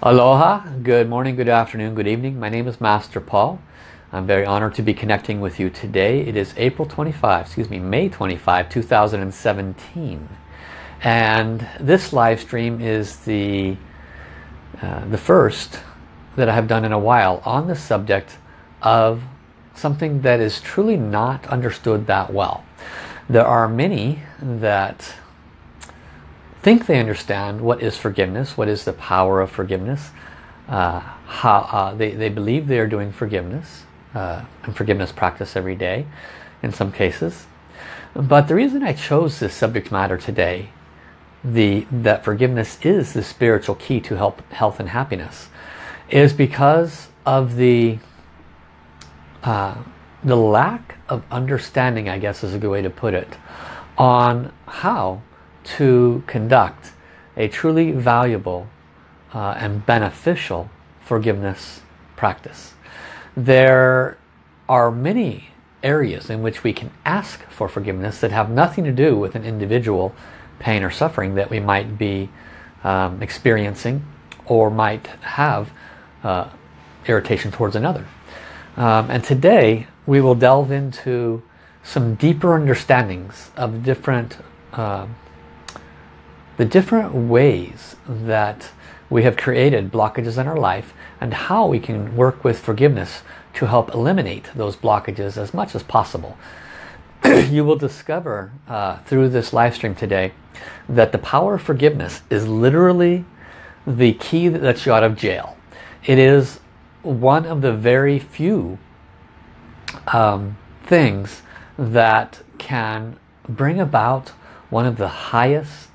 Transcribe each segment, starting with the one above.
Aloha, good morning, good afternoon, good evening. My name is Master Paul. I'm very honored to be connecting with you today. It is April 25, excuse me, May 25, 2017. And this live stream is the, uh, the first that I have done in a while on the subject of something that is truly not understood that well. There are many that think they understand what is forgiveness, what is the power of forgiveness, uh, how uh, they, they believe they are doing forgiveness uh, and forgiveness practice every day in some cases. But the reason I chose this subject matter today, the that forgiveness is the spiritual key to help, health and happiness, is because of the uh, the lack of understanding, I guess is a good way to put it, on how to conduct a truly valuable uh, and beneficial forgiveness practice. There are many areas in which we can ask for forgiveness that have nothing to do with an individual pain or suffering that we might be um, experiencing or might have uh, irritation towards another. Um, and today we will delve into some deeper understandings of different uh, the different ways that we have created blockages in our life and how we can work with forgiveness to help eliminate those blockages as much as possible. you will discover uh, through this live stream today that the power of forgiveness is literally the key that lets you out of jail. It is one of the very few um, things that can bring about one of the highest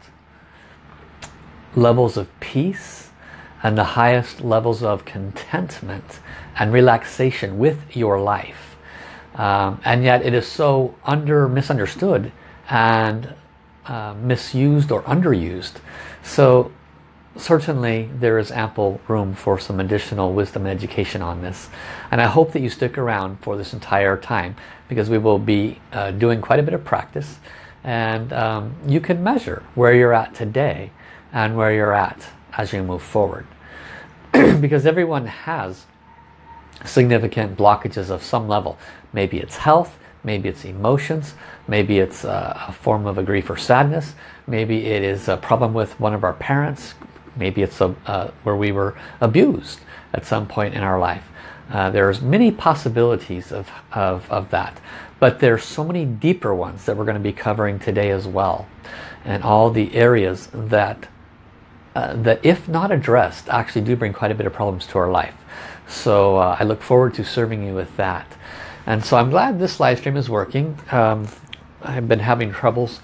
levels of peace and the highest levels of contentment and relaxation with your life. Um, and yet it is so under misunderstood and uh, misused or underused. So certainly there is ample room for some additional wisdom and education on this. And I hope that you stick around for this entire time because we will be uh, doing quite a bit of practice and um, you can measure where you're at today and where you're at as you move forward. because everyone has significant blockages of some level. Maybe it's health, maybe it's emotions, maybe it's a, form of a grief or sadness, maybe it is a problem with one of our parents, maybe it's a, uh, where we were abused at some point in our life. Uh, there's many possibilities of, of, of that, but there's so many deeper ones that we're going to be covering today as well. And all the areas that uh, that if not addressed actually do bring quite a bit of problems to our life. So uh, I look forward to serving you with that. And so I'm glad this live stream is working. Um, I've been having troubles.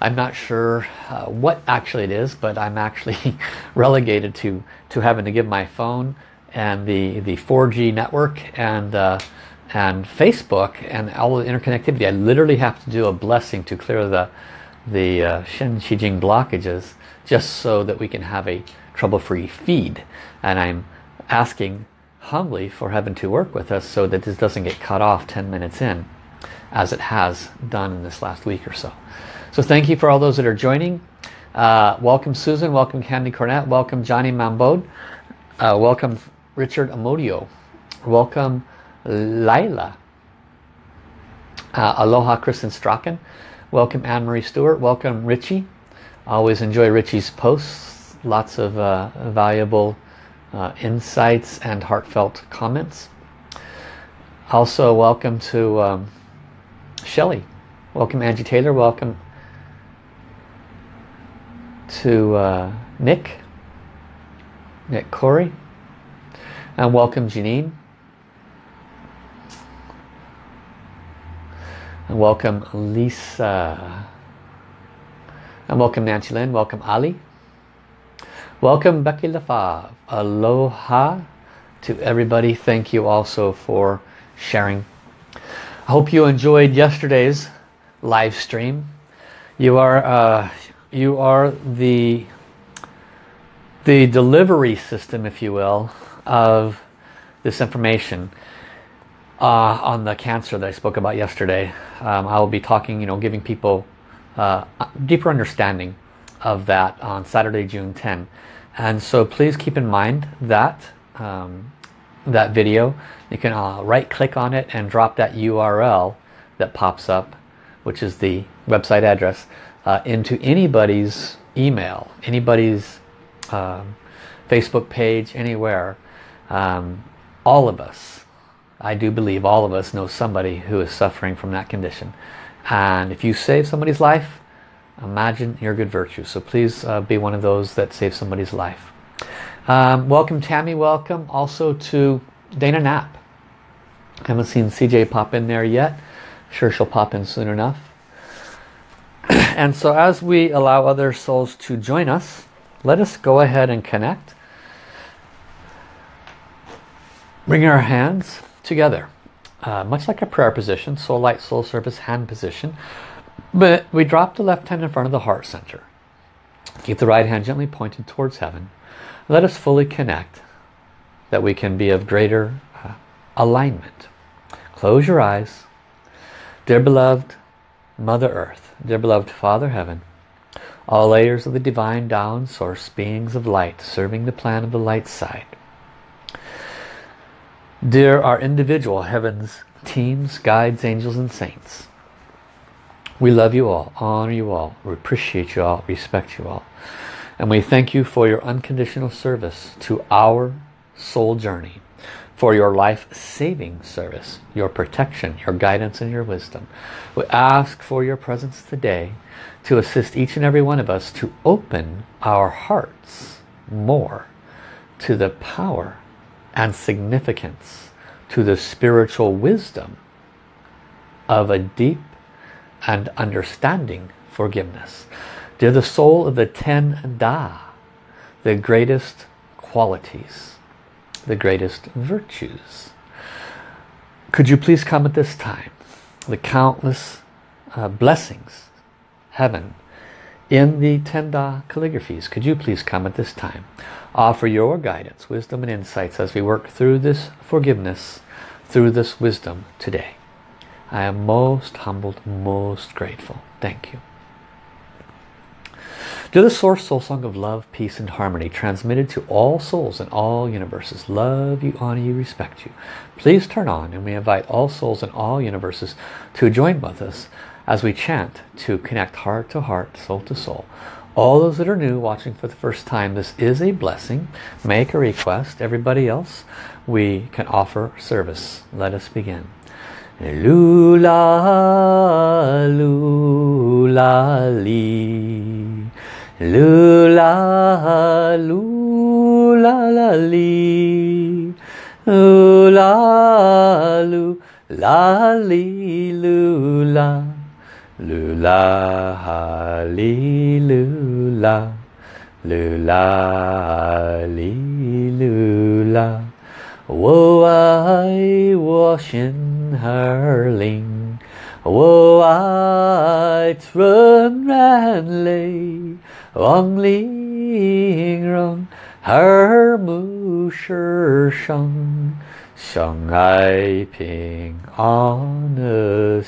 I'm not sure uh, what actually it is, but I'm actually relegated to, to having to give my phone and the, the 4G network and, uh, and Facebook and all the interconnectivity. I literally have to do a blessing to clear the, the uh, Shen Qi Jing blockages just so that we can have a trouble-free feed. And I'm asking humbly for heaven to work with us so that this doesn't get cut off 10 minutes in as it has done in this last week or so. So thank you for all those that are joining. Uh, welcome Susan, welcome Candy Cornett, welcome Johnny Mambode, uh, welcome Richard Amodio, welcome Lila, uh, aloha Kristen Strachan, welcome Anne-Marie Stewart, welcome Richie, always enjoy Richie's posts. Lots of uh, valuable uh, insights and heartfelt comments. Also welcome to um, Shelley. Welcome Angie Taylor. Welcome to uh, Nick. Nick Corey. And welcome Janine. And welcome Lisa. And welcome Nancy Lynn, welcome Ali. Welcome Becky Lefave. Aloha to everybody. Thank you also for sharing. I hope you enjoyed yesterday's live stream. You are uh, you are the the delivery system, if you will, of this information uh, on the cancer that I spoke about yesterday. Um, I will be talking, you know, giving people uh, deeper understanding of that on Saturday, June 10. And so please keep in mind that um, that video. You can uh, right click on it and drop that URL that pops up, which is the website address, uh, into anybody's email, anybody's um, Facebook page, anywhere. Um, all of us, I do believe all of us know somebody who is suffering from that condition. And if you save somebody's life, imagine your good virtue. So please uh, be one of those that save somebody's life. Um, welcome Tammy, welcome also to Dana Knapp. I Haven't seen CJ pop in there yet. I'm sure she'll pop in soon enough. and so as we allow other souls to join us, let us go ahead and connect. Bring our hands together. Uh, much like a prayer position, soul light, soul service, hand position. But we drop the left hand in front of the heart center. Keep the right hand gently pointed towards heaven. Let us fully connect that we can be of greater uh, alignment. Close your eyes. Dear beloved Mother Earth, dear beloved Father Heaven, all layers of the divine down source beings of light serving the plan of the light side. Dear our individual heavens, teams, guides, angels and saints, we love you all, honor you all, we appreciate you all, respect you all. And we thank you for your unconditional service to our soul journey for your life-saving service, your protection, your guidance and your wisdom. We ask for your presence today to assist each and every one of us to open our hearts more to the power and significance, to the spiritual wisdom of a deep and understanding forgiveness. They're the soul of the Ten Da, the greatest qualities the greatest virtues. Could you please come at this time? The countless uh, blessings, heaven, in the Ten Da calligraphies. Could you please come at this time? Offer your guidance, wisdom and insights as we work through this forgiveness, through this wisdom today. I am most humbled, most grateful. Thank you. To the Source Soul Song of Love, Peace and Harmony transmitted to all souls in all universes. Love you, honor you, respect you. Please turn on and we invite all souls in all universes to join with us as we chant to connect heart to heart, soul to soul. All those that are new watching for the first time, this is a blessing. Make a request. Everybody else, we can offer service. Let us begin. Lula, lula, lee. Lula, lula, la, li. Lula, lu, la, li, lula. 噜啦啦哩噜啦噜啦啦哩噜啦我爱我心儿里我爱 truly 珑耳目相爱平安的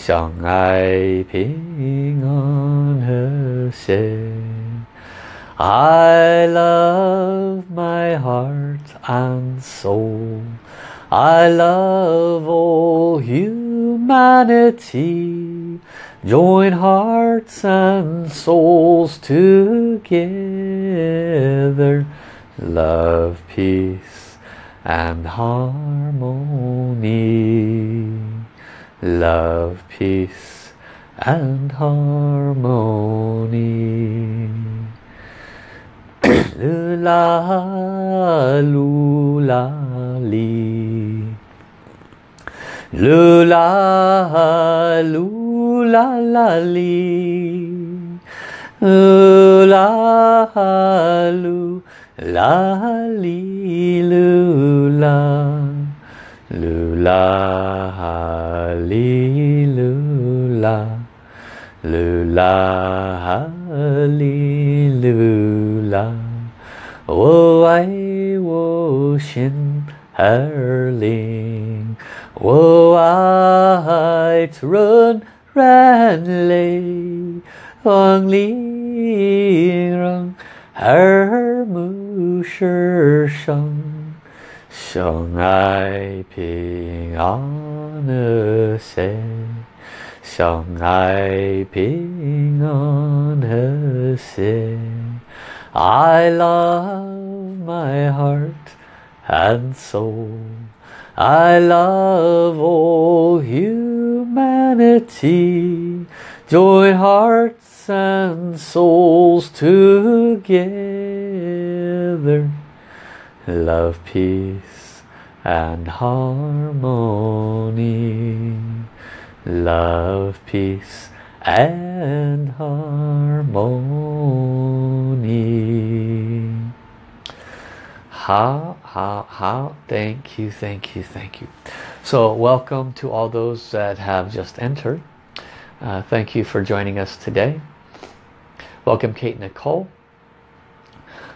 相爱平安和谐。I love my heart and soul. I love all humanity. Join hearts and souls together. Love, peace and harmony. Love, peace and harmony. Lula, lula, li. Lula, lula la la li la lu la li lu Lula Halilula Lula Halilula Wo I wo shin herling Wo I trun ran lay Wang li rong Her mu shi shang 相爱平安和谐，相爱平安和谐。I love my heart and soul. I love all humanity. Join hearts and souls together. Love, peace and harmony. Love, peace and harmony. How, how, how, thank you, thank you, thank you. So welcome to all those that have just entered. Uh, thank you for joining us today. Welcome Kate Nicole.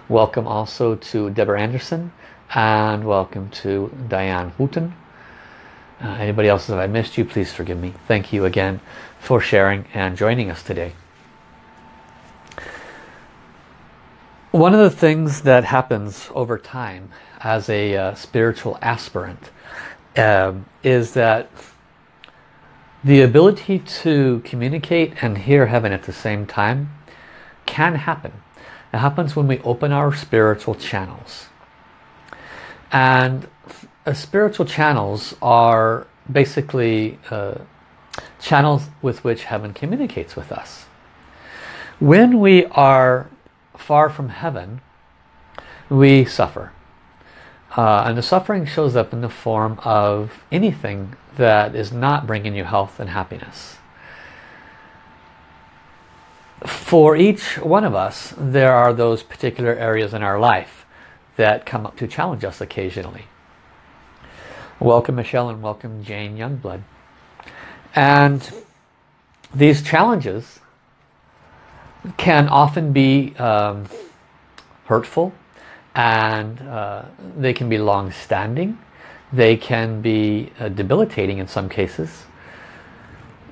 Welcome also to Deborah Anderson and welcome to Diane Houghton. Uh, anybody else that I missed you, please forgive me. Thank you again for sharing and joining us today. One of the things that happens over time as a uh, spiritual aspirant um, is that the ability to communicate and hear heaven at the same time can happen. It happens when we open our spiritual channels. And uh, spiritual channels are basically uh, channels with which heaven communicates with us. When we are far from heaven, we suffer. Uh, and the suffering shows up in the form of anything that is not bringing you health and happiness. For each one of us, there are those particular areas in our life that come up to challenge us occasionally. Welcome Michelle and welcome Jane Youngblood. And these challenges can often be um, hurtful and uh, they can be long-standing. They can be uh, debilitating in some cases.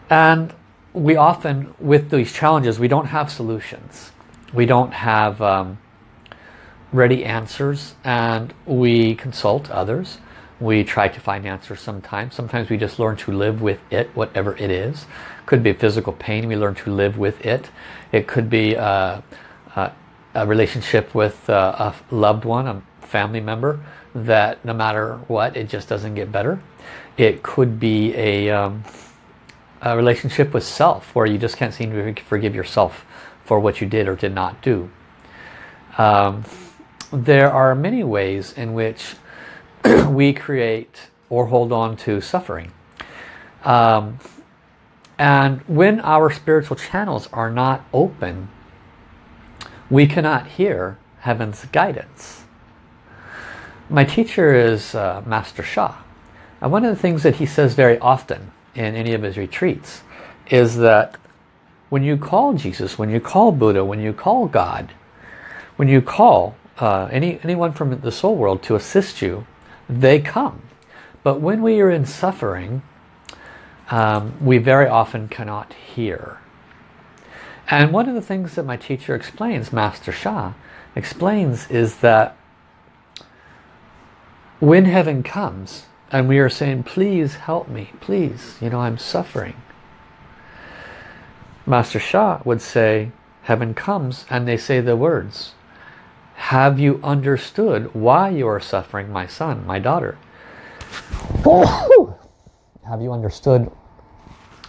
And we often, with these challenges, we don't have solutions. We don't have um, ready answers and we consult others. We try to find answers sometimes. Sometimes we just learn to live with it, whatever it is. Could be physical pain, we learn to live with it. It could be uh, uh, a relationship with uh, a loved one, a family member, that no matter what, it just doesn't get better. It could be a, um, a relationship with self, where you just can't seem to forgive yourself for what you did or did not do. Um, there are many ways in which we create or hold on to suffering. Um, and when our spiritual channels are not open, we cannot hear heaven's guidance. My teacher is uh, Master Sha. And one of the things that he says very often in any of his retreats is that when you call Jesus, when you call Buddha, when you call God, when you call uh, any anyone from the soul world to assist you, they come. But when we are in suffering, um, we very often cannot hear. And one of the things that my teacher explains, Master Sha, explains is that when heaven comes and we are saying, please help me, please, you know, I'm suffering. Master Sha would say, heaven comes and they say the words, have you understood why you are suffering, my son, my daughter? Oh! Have you understood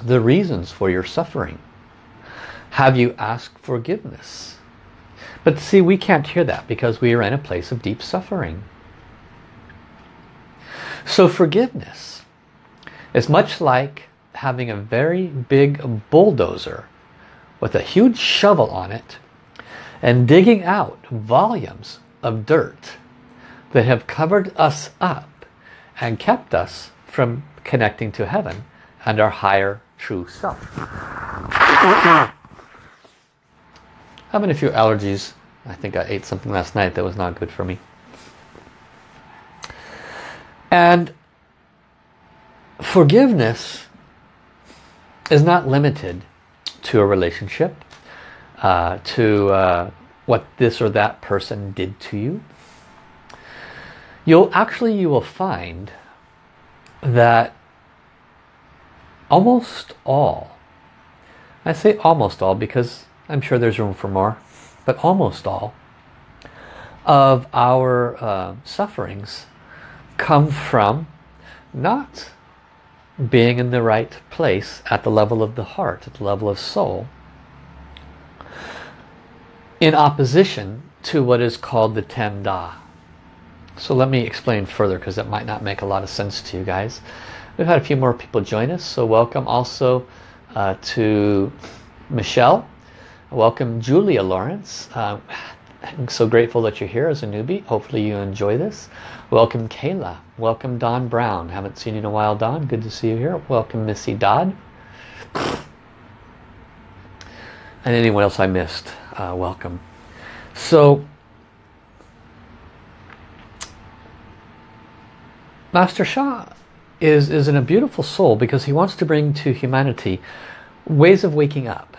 the reasons for your suffering? Have you asked forgiveness? But see, we can't hear that because we are in a place of deep suffering. So forgiveness is much like having a very big bulldozer with a huge shovel on it and digging out volumes of dirt that have covered us up and kept us from connecting to heaven and our higher true self. Having a few allergies. I think I ate something last night that was not good for me. And forgiveness is not limited to a relationship, uh, to uh, what this or that person did to you, you'll actually you will find that almost all, I say almost all because I'm sure there's room for more, but almost all of our uh, sufferings come from not being in the right place at the level of the heart, at the level of soul, in opposition to what is called the Ten Da. So let me explain further because it might not make a lot of sense to you guys. We've had a few more people join us, so welcome also uh, to Michelle. Welcome Julia Lawrence. Uh, I'm so grateful that you're here as a newbie. Hopefully you enjoy this. Welcome Kayla. Welcome Don Brown. Haven't seen you in a while, Don. Good to see you here. Welcome Missy Dodd. And anyone else I missed, uh, welcome. So, Master Sha is, is in a beautiful soul because he wants to bring to humanity ways of waking up.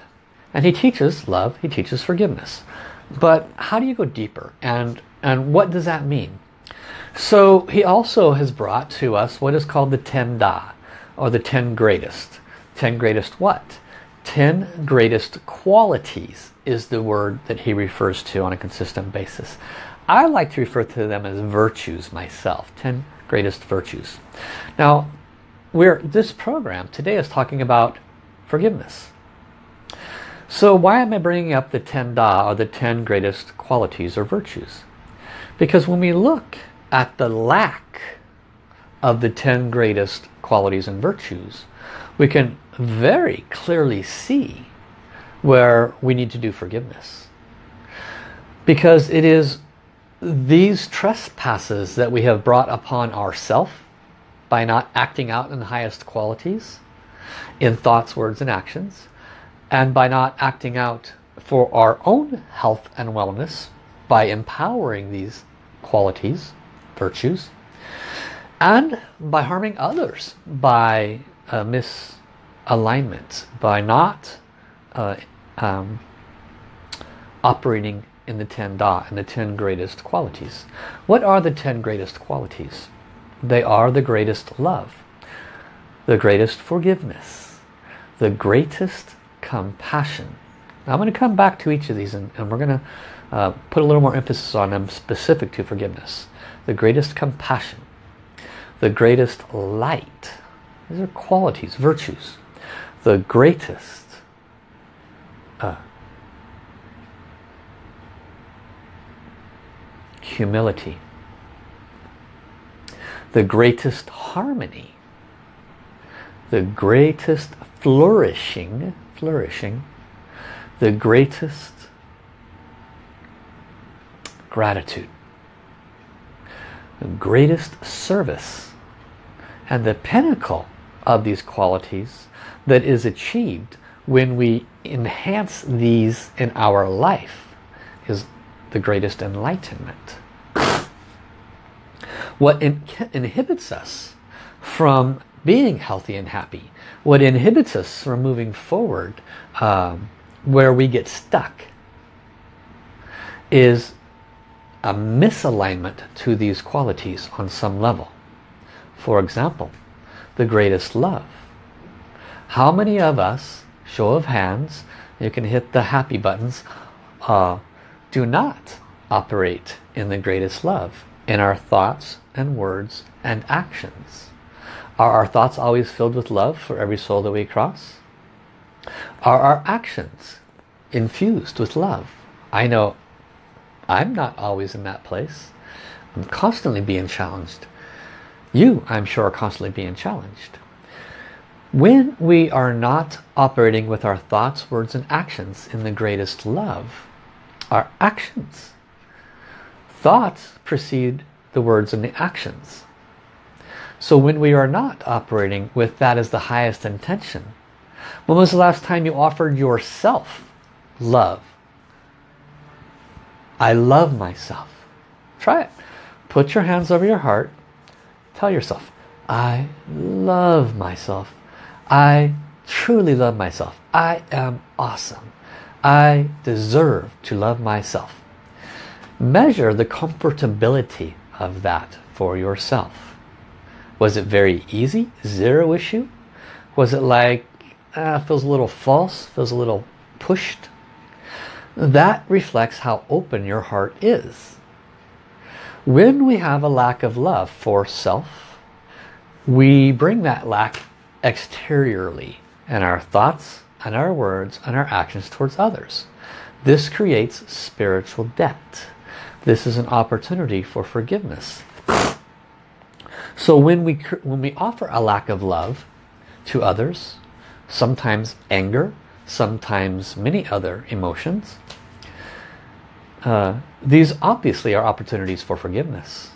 And he teaches love, he teaches forgiveness. But how do you go deeper? And, and what does that mean? So he also has brought to us what is called the Ten Da, or the Ten Greatest. Ten Greatest what? Ten Greatest Qualities is the word that he refers to on a consistent basis. I like to refer to them as virtues myself. Ten Greatest Virtues. Now, we're, this program today is talking about forgiveness. So why am I bringing up the 10 Da or the 10 greatest qualities or virtues? Because when we look at the lack of the 10 greatest qualities and virtues, we can very clearly see where we need to do forgiveness. Because it is these trespasses that we have brought upon ourselves by not acting out in the highest qualities in thoughts, words and actions and by not acting out for our own health and wellness by empowering these qualities, virtues, and by harming others by uh, misalignment, by not uh, um, operating in the 10 Da and the 10 greatest qualities. What are the 10 greatest qualities? They are the greatest love, the greatest forgiveness, the greatest compassion. Now I'm going to come back to each of these and, and we're going to uh, put a little more emphasis on them specific to forgiveness. The greatest compassion, the greatest light. These are qualities, virtues. The greatest uh, humility. The greatest harmony. The greatest flourishing flourishing, the greatest gratitude, greatest service, and the pinnacle of these qualities that is achieved when we enhance these in our life is the greatest enlightenment. What in inhibits us from being healthy and happy what inhibits us from moving forward, um, where we get stuck, is a misalignment to these qualities on some level. For example, the greatest love. How many of us, show of hands, you can hit the happy buttons, uh, do not operate in the greatest love in our thoughts and words and actions? Are our thoughts always filled with love for every soul that we cross? Are our actions infused with love? I know I'm not always in that place. I'm constantly being challenged. You, I'm sure, are constantly being challenged. When we are not operating with our thoughts, words and actions in the greatest love, our actions, thoughts precede the words and the actions. So when we are not operating with that as the highest intention, when was the last time you offered yourself love? I love myself. Try it. Put your hands over your heart. Tell yourself, I love myself. I truly love myself. I am awesome. I deserve to love myself. Measure the comfortability of that for yourself. Was it very easy? Zero issue? Was it like, uh, feels a little false, feels a little pushed? That reflects how open your heart is. When we have a lack of love for self, we bring that lack exteriorly in our thoughts and our words and our actions towards others. This creates spiritual debt. This is an opportunity for forgiveness. So when we, when we offer a lack of love to others, sometimes anger, sometimes many other emotions, uh, these obviously are opportunities for forgiveness.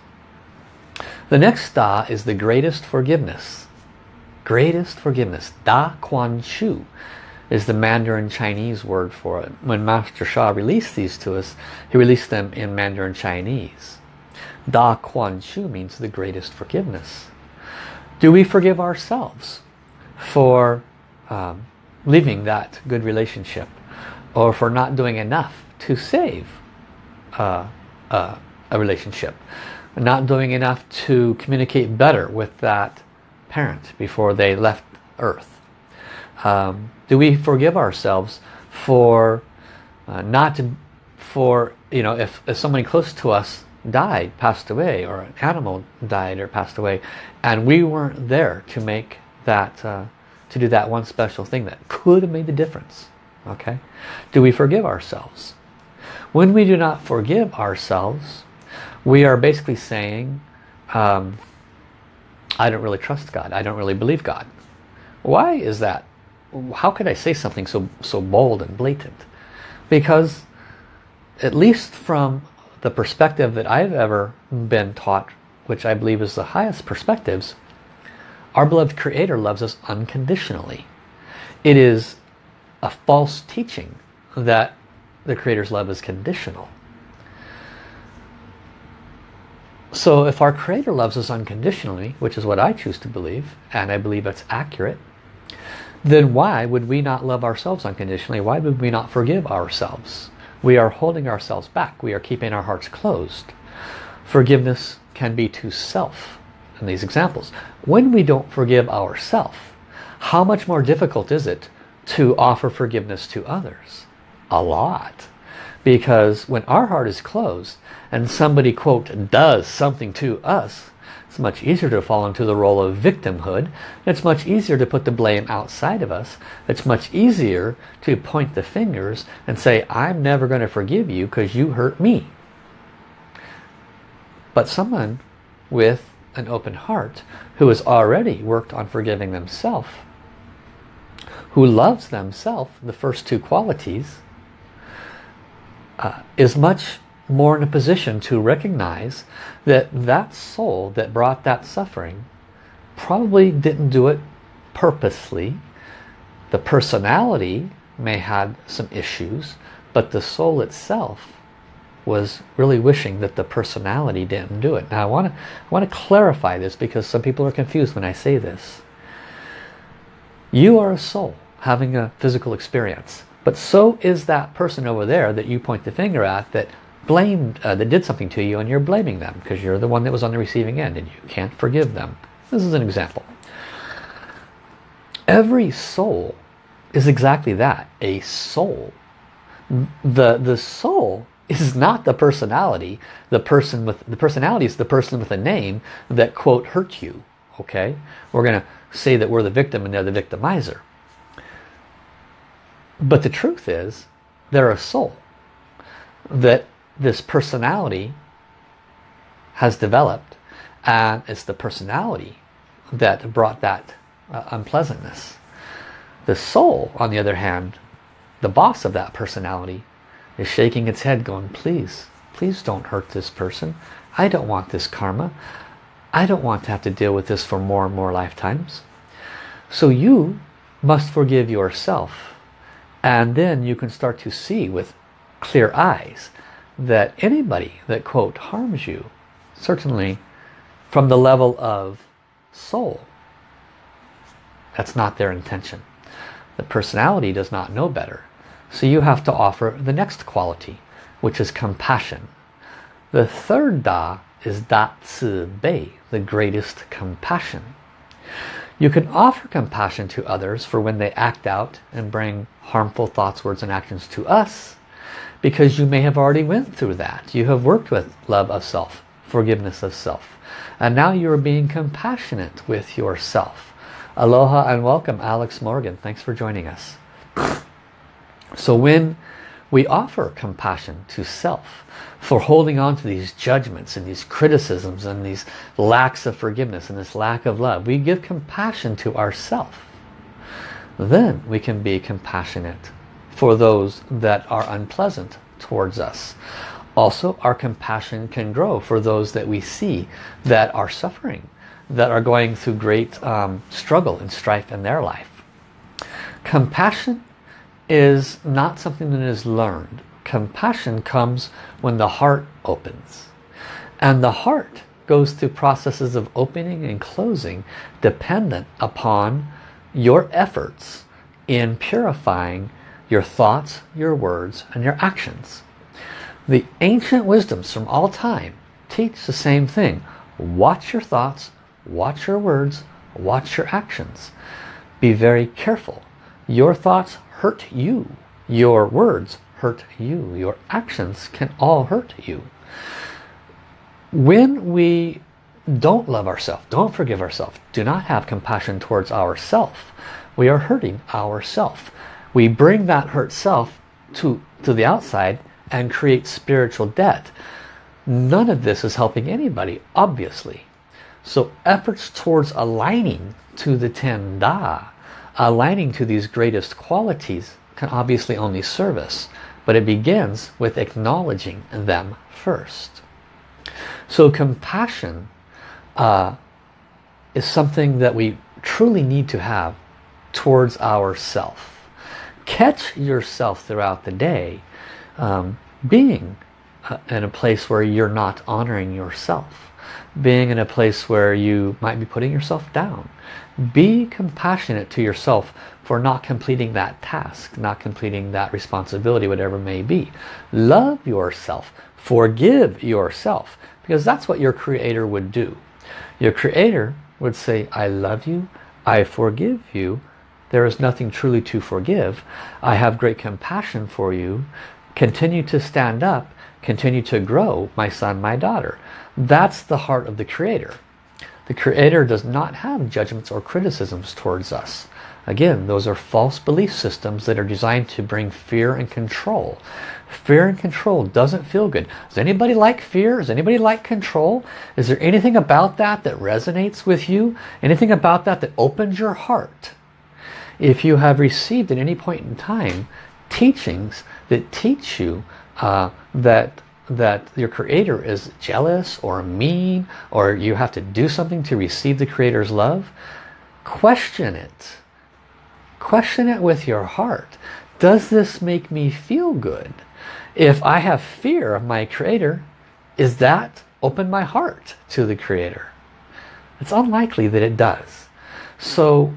The next Da is the greatest forgiveness. Greatest forgiveness. Da Kuan Shu is the Mandarin Chinese word for it. When Master Sha released these to us, he released them in Mandarin Chinese. Da Kuan Shu means the greatest forgiveness. Do we forgive ourselves for um, leaving that good relationship or for not doing enough to save uh, uh, a relationship? Not doing enough to communicate better with that parent before they left Earth? Um, do we forgive ourselves for uh, not for, you know, if, if somebody close to us died, passed away, or an animal died or passed away, and we weren't there to make that, uh, to do that one special thing that could have made the difference. Okay? Do we forgive ourselves? When we do not forgive ourselves, we are basically saying, um, I don't really trust God. I don't really believe God. Why is that? How could I say something so, so bold and blatant? Because at least from the perspective that I've ever been taught, which I believe is the highest perspectives, our beloved Creator loves us unconditionally. It is a false teaching that the Creator's love is conditional. So if our Creator loves us unconditionally, which is what I choose to believe, and I believe it's accurate, then why would we not love ourselves unconditionally? Why would we not forgive ourselves? We are holding ourselves back. We are keeping our hearts closed. Forgiveness can be to self in these examples. When we don't forgive ourselves, how much more difficult is it to offer forgiveness to others? A lot. Because when our heart is closed and somebody, quote, does something to us, it's much easier to fall into the role of victimhood. It's much easier to put the blame outside of us. It's much easier to point the fingers and say, I'm never going to forgive you because you hurt me. But someone with an open heart who has already worked on forgiving themselves, who loves themselves, the first two qualities, uh, is much more in a position to recognize that that soul that brought that suffering probably didn't do it purposely. The personality may had some issues, but the soul itself was really wishing that the personality didn't do it. Now I want to I want to clarify this because some people are confused when I say this. You are a soul having a physical experience, but so is that person over there that you point the finger at that blamed, uh, that did something to you and you're blaming them because you're the one that was on the receiving end and you can't forgive them. This is an example. Every soul is exactly that, a soul. The, the soul is not the personality. The person with the personality is the person with a name that quote hurt you. Okay, we're to say that we're the victim and they're the victimizer. But the truth is, they're a soul that this personality has developed and it's the personality that brought that uh, unpleasantness. The soul, on the other hand, the boss of that personality, is shaking its head going, please, please don't hurt this person. I don't want this karma. I don't want to have to deal with this for more and more lifetimes. So you must forgive yourself. And then you can start to see with clear eyes that anybody that quote harms you certainly from the level of soul that's not their intention the personality does not know better So you have to offer the next quality, which is compassion. The third Da is Da Ci Bei, the greatest compassion. You can offer compassion to others for when they act out and bring harmful thoughts, words and actions to us because you may have already went through that. You have worked with love of self, forgiveness of self. And now you are being compassionate with yourself. Aloha and welcome Alex Morgan. Thanks for joining us. So when we offer compassion to self for holding on to these judgments and these criticisms and these lacks of forgiveness and this lack of love, we give compassion to ourself. Then we can be compassionate for those that are unpleasant towards us. Also, our compassion can grow for those that we see that are suffering, that are going through great um, struggle and strife in their life. Compassion is not something that is learned. Compassion comes when the heart opens. And the heart goes through processes of opening and closing dependent upon your efforts in purifying your thoughts, your words, and your actions. The ancient wisdoms from all time teach the same thing. Watch your thoughts, watch your words, watch your actions. Be very careful. Your thoughts hurt you. Your words hurt you. Your actions can all hurt you. When we don't love ourselves, don't forgive ourselves, do not have compassion towards ourselves, we are hurting ourselves. We bring that hurt self to, to the outside and create spiritual debt. None of this is helping anybody, obviously. So efforts towards aligning to the Ten Da, aligning to these greatest qualities can obviously only serve us. But it begins with acknowledging them first. So compassion uh, is something that we truly need to have towards ourself. Catch yourself throughout the day um, being uh, in a place where you're not honoring yourself being in a place where you might be putting yourself down be compassionate to yourself for not completing that task not completing that responsibility whatever it may be. Love yourself. Forgive yourself because that's what your creator would do. Your creator would say I love you. I forgive you. There is nothing truly to forgive. I have great compassion for you. Continue to stand up. Continue to grow, my son, my daughter. That's the heart of the Creator. The Creator does not have judgments or criticisms towards us. Again, those are false belief systems that are designed to bring fear and control. Fear and control doesn't feel good. Does anybody like fear? Does anybody like control? Is there anything about that that resonates with you? Anything about that that opens your heart? If you have received at any point in time teachings that teach you uh, that that your creator is jealous or mean or you have to do something to receive the creator's love question it. Question it with your heart. Does this make me feel good? If I have fear of my creator is that open my heart to the creator? It's unlikely that it does. So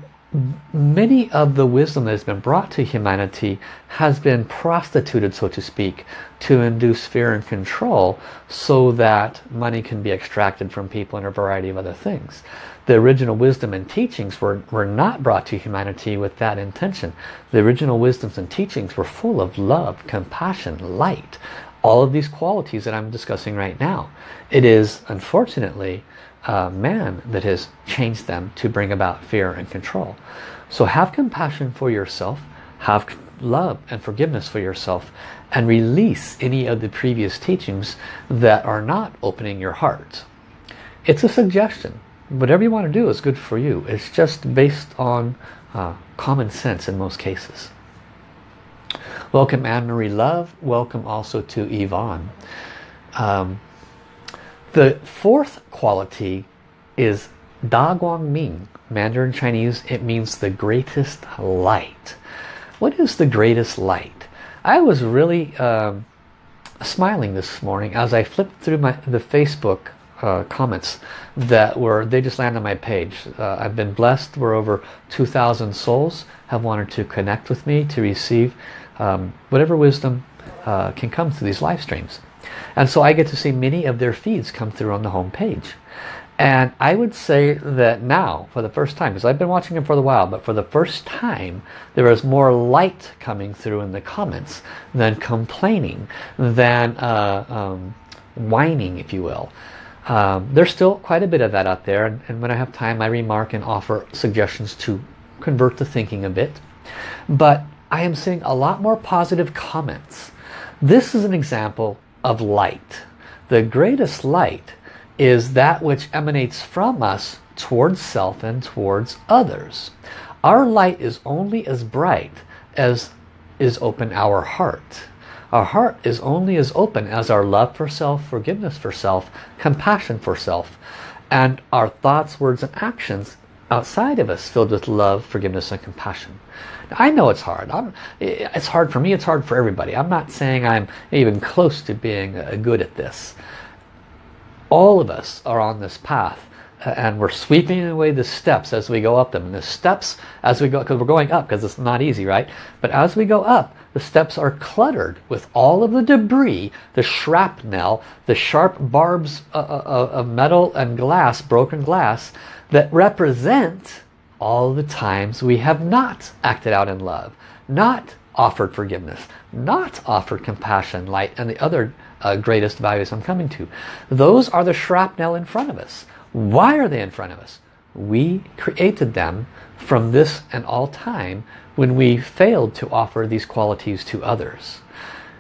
many of the wisdom that has been brought to humanity has been prostituted so to speak to induce fear and control so that money can be extracted from people and a variety of other things. The original wisdom and teachings were, were not brought to humanity with that intention. The original wisdoms and teachings were full of love compassion light. All of these qualities that I'm discussing right now. It is unfortunately uh, man that has changed them to bring about fear and control. So have compassion for yourself, have love and forgiveness for yourself, and release any of the previous teachings that are not opening your heart. It's a suggestion. Whatever you want to do is good for you. It's just based on uh, common sense in most cases. Welcome Anne-Marie Love. Welcome also to Yvonne. Um, the fourth quality is Da Guang Ming. Mandarin Chinese, it means the greatest light. What is the greatest light? I was really um, smiling this morning as I flipped through my the Facebook uh, comments that were they just landed on my page uh, I've been blessed where over 2,000 souls have wanted to connect with me to receive um, whatever wisdom uh, can come through these live streams. And so I get to see many of their feeds come through on the home page. And I would say that now, for the first time, because I've been watching them for a while, but for the first time, there is more light coming through in the comments than complaining, than uh, um, whining, if you will. Um, there's still quite a bit of that out there, and, and when I have time, I remark and offer suggestions to convert the thinking a bit. But I am seeing a lot more positive comments. This is an example of light. The greatest light is that which emanates from us towards self and towards others. Our light is only as bright as is open our heart. Our heart is only as open as our love for self, forgiveness for self, compassion for self, and our thoughts, words, and actions outside of us filled with love, forgiveness, and compassion. I know it's hard. I'm, it's hard for me. It's hard for everybody. I'm not saying I'm even close to being uh, good at this all of us are on this path and we're sweeping away the steps as we go up them and the steps as we go because we're going up because it's not easy right but as we go up the steps are cluttered with all of the debris the shrapnel the sharp barbs uh, uh, uh, of metal and glass broken glass that represent all the times we have not acted out in love not offered forgiveness not offered compassion light and the other uh, greatest values I'm coming to. Those are the shrapnel in front of us. Why are they in front of us? We created them from this and all time when we failed to offer these qualities to others.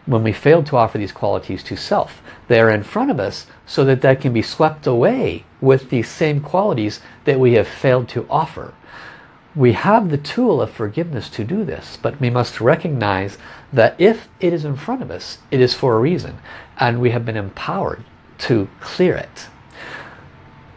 When we failed to offer these qualities to self. They are in front of us so that that can be swept away with these same qualities that we have failed to offer. We have the tool of forgiveness to do this, but we must recognize that if it is in front of us, it is for a reason, and we have been empowered to clear it.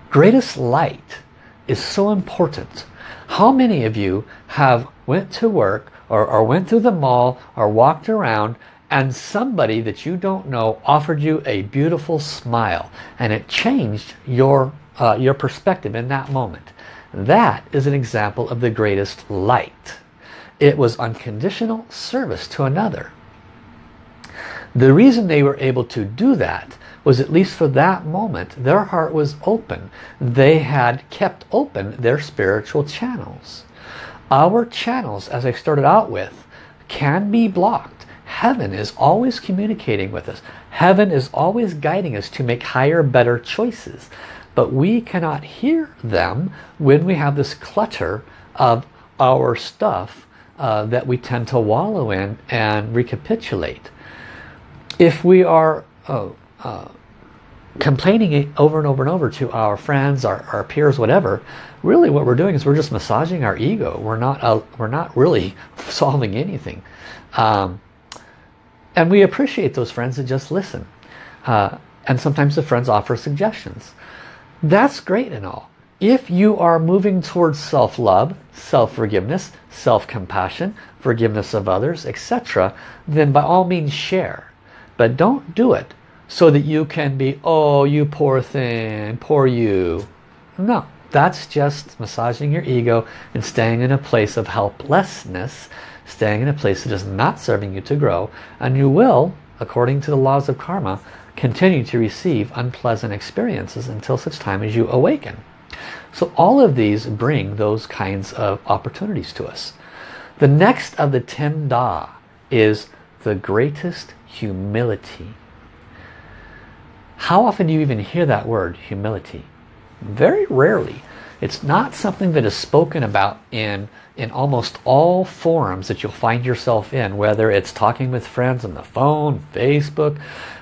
Greatest light is so important. How many of you have went to work or, or went through the mall or walked around and somebody that you don't know offered you a beautiful smile and it changed your, uh, your perspective in that moment? That is an example of the greatest light. It was unconditional service to another. The reason they were able to do that was at least for that moment, their heart was open. They had kept open their spiritual channels. Our channels, as I started out with, can be blocked. Heaven is always communicating with us. Heaven is always guiding us to make higher, better choices but we cannot hear them when we have this clutter of our stuff uh, that we tend to wallow in and recapitulate. If we are uh, uh, complaining over and over and over to our friends, our, our, peers, whatever, really what we're doing is we're just massaging our ego. We're not, uh, we're not really solving anything. Um, and we appreciate those friends that just listen. Uh, and sometimes the friends offer suggestions. That's great and all. If you are moving towards self-love, self-forgiveness, self-compassion, forgiveness of others, etc., then by all means share. But don't do it so that you can be, oh, you poor thing, poor you. No, that's just massaging your ego and staying in a place of helplessness, staying in a place that is not serving you to grow, and you will, according to the laws of karma, continue to receive unpleasant experiences until such time as you awaken. So all of these bring those kinds of opportunities to us. The next of the ten da is the greatest humility. How often do you even hear that word, humility? Very rarely. It's not something that is spoken about in, in almost all forums that you'll find yourself in, whether it's talking with friends on the phone, Facebook,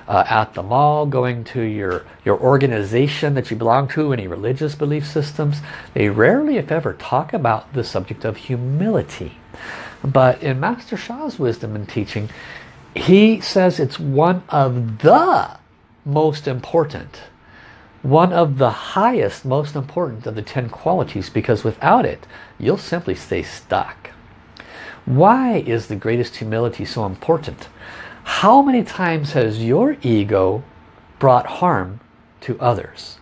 uh, at the mall, going to your, your organization that you belong to, any religious belief systems. They rarely, if ever, talk about the subject of humility. But in Master Sha's wisdom and teaching, he says it's one of the most important, one of the highest, most important of the 10 qualities because without it, you'll simply stay stuck. Why is the greatest humility so important? How many times has your ego brought harm to others?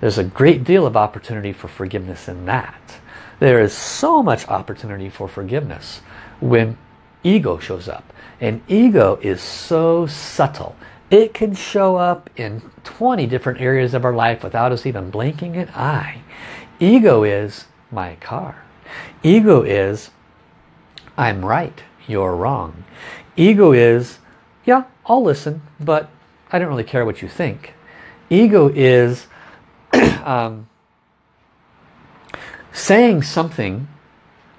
There's a great deal of opportunity for forgiveness in that. There is so much opportunity for forgiveness when ego shows up. And ego is so subtle. It can show up in 20 different areas of our life without us even blinking an eye. Ego is my car. Ego is I'm right, you're wrong. Ego is, yeah, I'll listen, but I don't really care what you think. Ego is um, saying something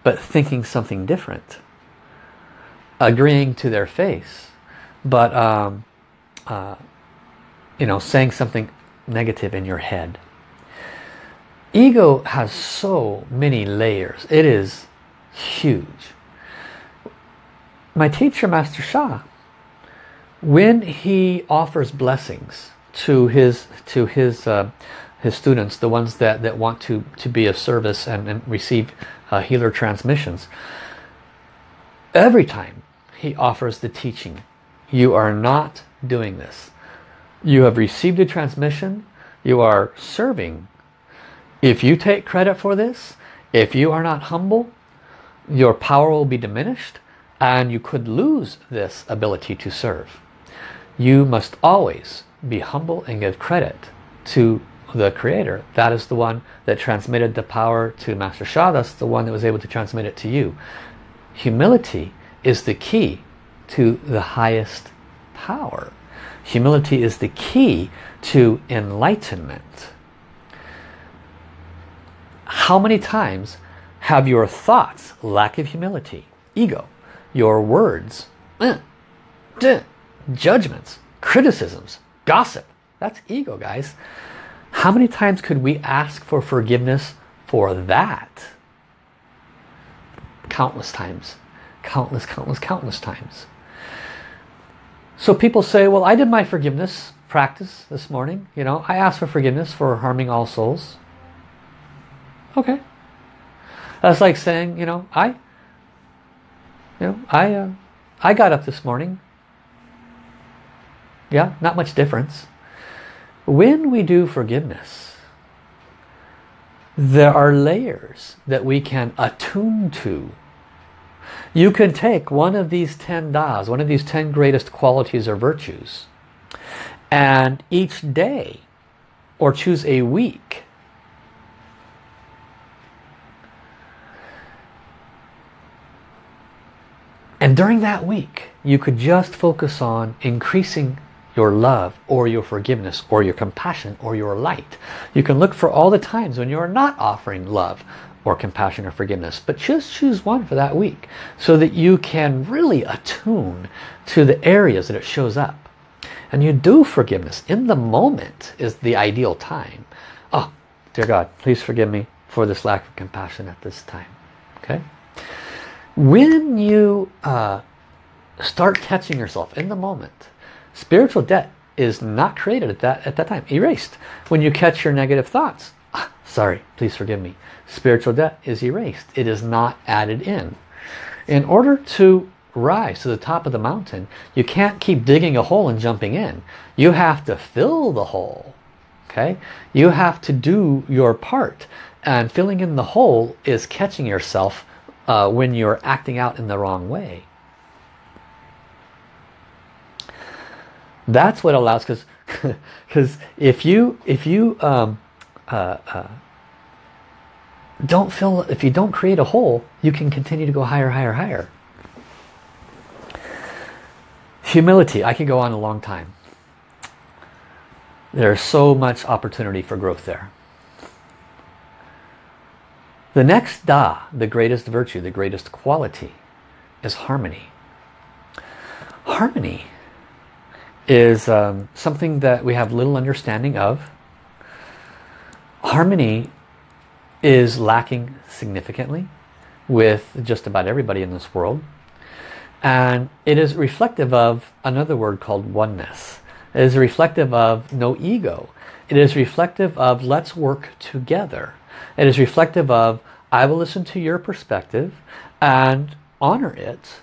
but thinking something different. Agreeing to their face, but um, uh, you know, saying something negative in your head. Ego has so many layers. It is huge. My teacher, Master Sha, when he offers blessings to his to his uh, his students, the ones that that want to to be of service and, and receive uh, healer transmissions, every time he offers the teaching, you are not doing this. You have received a transmission. You are serving. If you take credit for this, if you are not humble, your power will be diminished and you could lose this ability to serve. You must always be humble and give credit to the creator. That is the one that transmitted the power to Master Sha. That's the one that was able to transmit it to you. Humility is the key to the highest power. Humility is the key to enlightenment. How many times have your thoughts lack of humility, ego, your words, eh, judgments, criticisms, gossip, that's ego guys. How many times could we ask for forgiveness for that? Countless times. Countless, countless, countless times. So people say, well, I did my forgiveness practice this morning. You know, I asked for forgiveness for harming all souls. Okay. That's like saying, you know, I, you know, I, uh, I got up this morning. Yeah, not much difference. When we do forgiveness, there are layers that we can attune to you can take one of these 10 das, one of these 10 greatest qualities or virtues, and each day, or choose a week, and during that week, you could just focus on increasing your love or your forgiveness or your compassion or your light. You can look for all the times when you are not offering love or compassion or forgiveness. But just choose one for that week so that you can really attune to the areas that it shows up. And you do forgiveness in the moment is the ideal time. Oh, dear God, please forgive me for this lack of compassion at this time. Okay? When you uh, start catching yourself in the moment, spiritual debt is not created at that, at that time, erased. When you catch your negative thoughts, ah, sorry, please forgive me spiritual debt is erased. It is not added in. In order to rise to the top of the mountain, you can't keep digging a hole and jumping in. You have to fill the hole. Okay? You have to do your part. And filling in the hole is catching yourself uh, when you're acting out in the wrong way. That's what allows, because because if you if you um, uh, uh, don't fill, if you don't create a hole, you can continue to go higher, higher, higher. Humility, I could go on a long time. There's so much opportunity for growth there. The next Da, the greatest virtue, the greatest quality, is harmony. Harmony is um, something that we have little understanding of. Harmony is lacking significantly with just about everybody in this world. And it is reflective of another word called oneness. It is reflective of no ego. It is reflective of let's work together. It is reflective of I will listen to your perspective and honor it.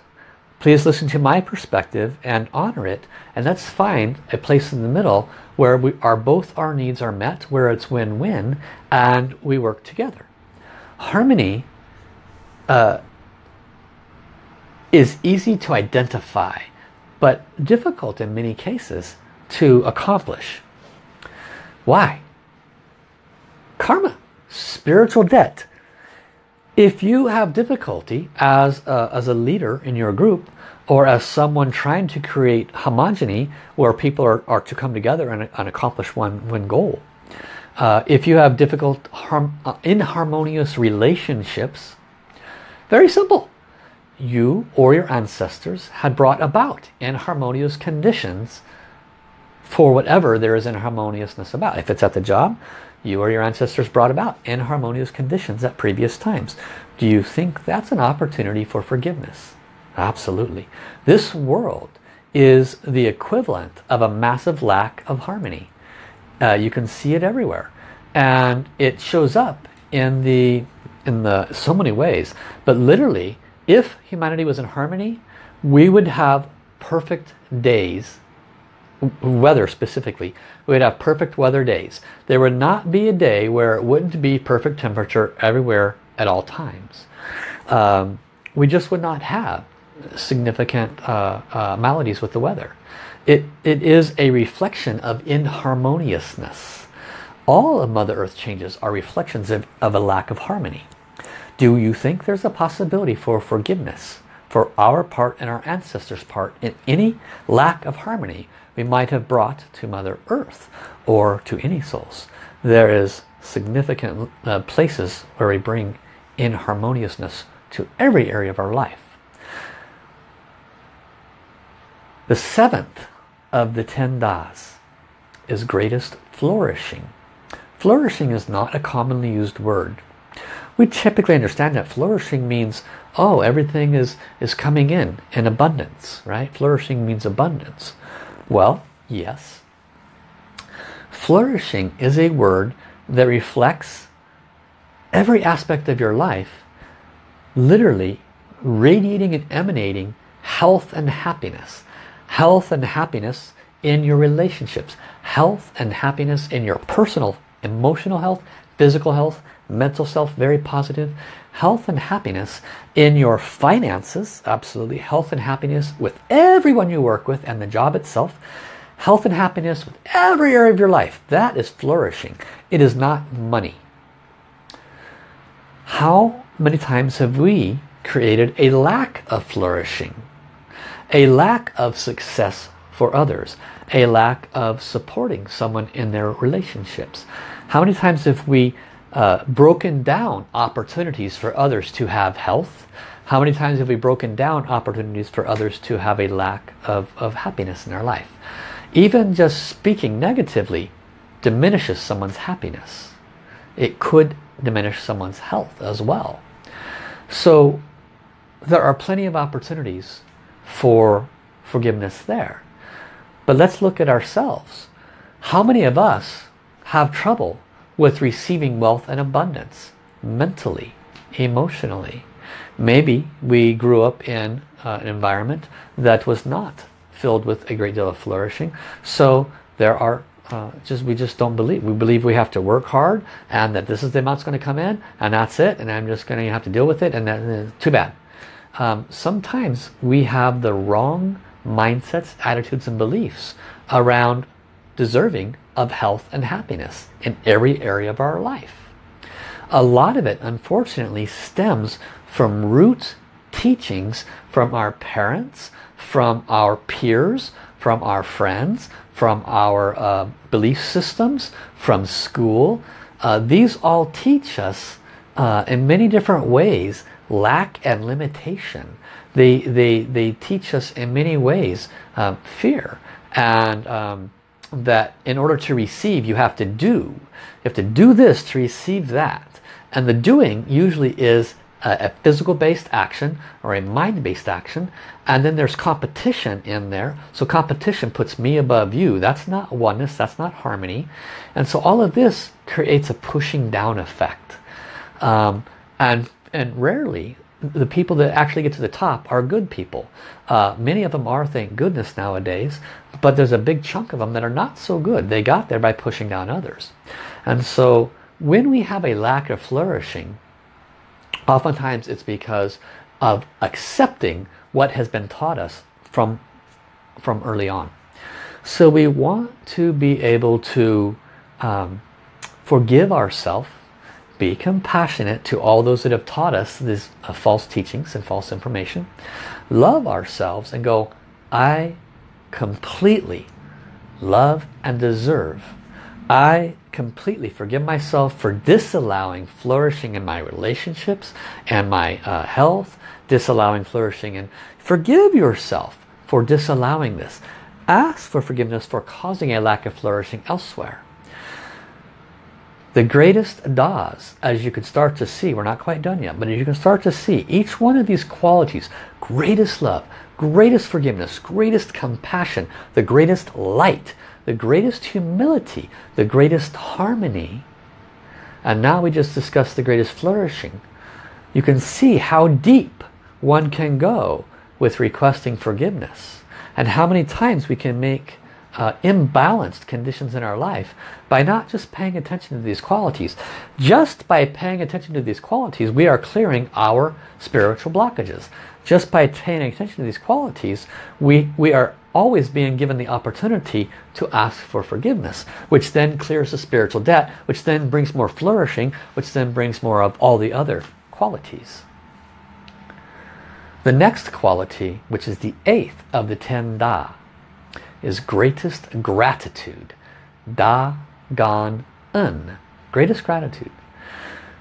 Please listen to my perspective and honor it. And let's find a place in the middle where we are both our needs are met, where it's win-win, and we work together. Harmony uh, is easy to identify but difficult in many cases to accomplish. Why? Karma, spiritual debt. If you have difficulty as a, as a leader in your group or as someone trying to create homogeny where people are, are to come together and, and accomplish one, one goal, uh, if you have difficult, harm, uh, inharmonious relationships, very simple. You or your ancestors had brought about inharmonious conditions for whatever there is inharmoniousness about. If it's at the job, you or your ancestors brought about inharmonious conditions at previous times. Do you think that's an opportunity for forgiveness? Absolutely. This world is the equivalent of a massive lack of harmony. Uh, you can see it everywhere. And it shows up in the in the so many ways. But literally, if humanity was in harmony, we would have perfect days, weather specifically. We'd have perfect weather days. There would not be a day where it wouldn't be perfect temperature everywhere at all times. Um, we just would not have significant uh, uh, maladies with the weather. It, it is a reflection of inharmoniousness. All of Mother Earth changes are reflections of, of a lack of harmony. Do you think there's a possibility for forgiveness for our part and our ancestors' part in any lack of harmony we might have brought to Mother Earth or to any souls? There is significant uh, places where we bring inharmoniousness to every area of our life. The seventh of the ten das is greatest flourishing. Flourishing is not a commonly used word. We typically understand that flourishing means, oh, everything is, is coming in in abundance, right? Flourishing means abundance. Well, yes. Flourishing is a word that reflects every aspect of your life, literally radiating and emanating health and happiness health and happiness in your relationships, health and happiness in your personal, emotional health, physical health, mental self, very positive, health and happiness in your finances, absolutely, health and happiness with everyone you work with and the job itself, health and happiness with every area of your life. That is flourishing. It is not money. How many times have we created a lack of flourishing? a lack of success for others, a lack of supporting someone in their relationships. How many times have we uh, broken down opportunities for others to have health? How many times have we broken down opportunities for others to have a lack of, of happiness in their life? Even just speaking negatively diminishes someone's happiness. It could diminish someone's health as well. So there are plenty of opportunities for forgiveness there. But let's look at ourselves. How many of us have trouble with receiving wealth and abundance mentally, emotionally? Maybe we grew up in uh, an environment that was not filled with a great deal of flourishing. So there are uh, just we just don't believe. We believe we have to work hard and that this is the amount that's going to come in and that's it and I'm just going to have to deal with it and that, uh, too bad um, sometimes we have the wrong mindsets, attitudes and beliefs around deserving of health and happiness in every area of our life. A lot of it unfortunately stems from root teachings from our parents, from our peers, from our friends, from our uh, belief systems, from school. Uh, these all teach us uh, in many different ways lack and limitation. They, they, they teach us in many ways um, fear and um, that in order to receive you have to do. You have to do this to receive that. And the doing usually is a, a physical based action or a mind based action and then there's competition in there so competition puts me above you that's not oneness that's not harmony and so all of this creates a pushing down effect um, and and rarely the people that actually get to the top are good people. Uh, many of them are, thank goodness, nowadays, but there's a big chunk of them that are not so good. They got there by pushing down others. And so when we have a lack of flourishing, oftentimes it's because of accepting what has been taught us from, from early on. So we want to be able to um, forgive ourselves, be compassionate to all those that have taught us these uh, false teachings and false information, love ourselves and go, I completely love and deserve. I completely forgive myself for disallowing flourishing in my relationships and my uh, health, disallowing flourishing and forgive yourself for disallowing this. Ask for forgiveness for causing a lack of flourishing elsewhere. The greatest das, as you can start to see, we're not quite done yet, but as you can start to see, each one of these qualities, greatest love, greatest forgiveness, greatest compassion, the greatest light, the greatest humility, the greatest harmony. And now we just discussed the greatest flourishing. You can see how deep one can go with requesting forgiveness and how many times we can make uh, imbalanced conditions in our life by not just paying attention to these qualities. Just by paying attention to these qualities, we are clearing our spiritual blockages. Just by paying attention to these qualities, we, we are always being given the opportunity to ask for forgiveness, which then clears the spiritual debt, which then brings more flourishing, which then brings more of all the other qualities. The next quality, which is the eighth of the ten Da, is greatest gratitude. Da Gan En. Greatest gratitude.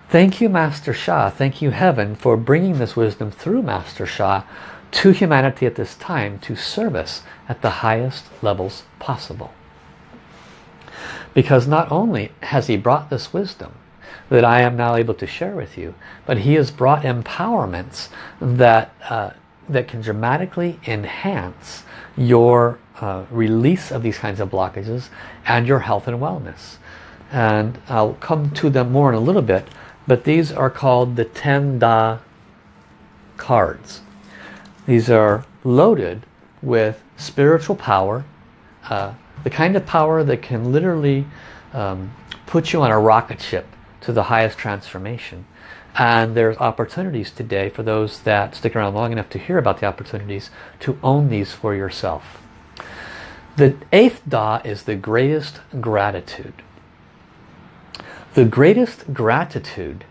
Thank you, Master Sha. Thank you, Heaven, for bringing this wisdom through Master Sha to humanity at this time to service at the highest levels possible. Because not only has he brought this wisdom that I am now able to share with you, but he has brought empowerments that, uh, that can dramatically enhance your uh, release of these kinds of blockages and your health and wellness. And I'll come to them more in a little bit, but these are called the 10 Da cards. These are loaded with spiritual power, uh, the kind of power that can literally um, put you on a rocket ship to the highest transformation. And there's opportunities today for those that stick around long enough to hear about the opportunities to own these for yourself. The eighth Da is the greatest gratitude. The greatest gratitude,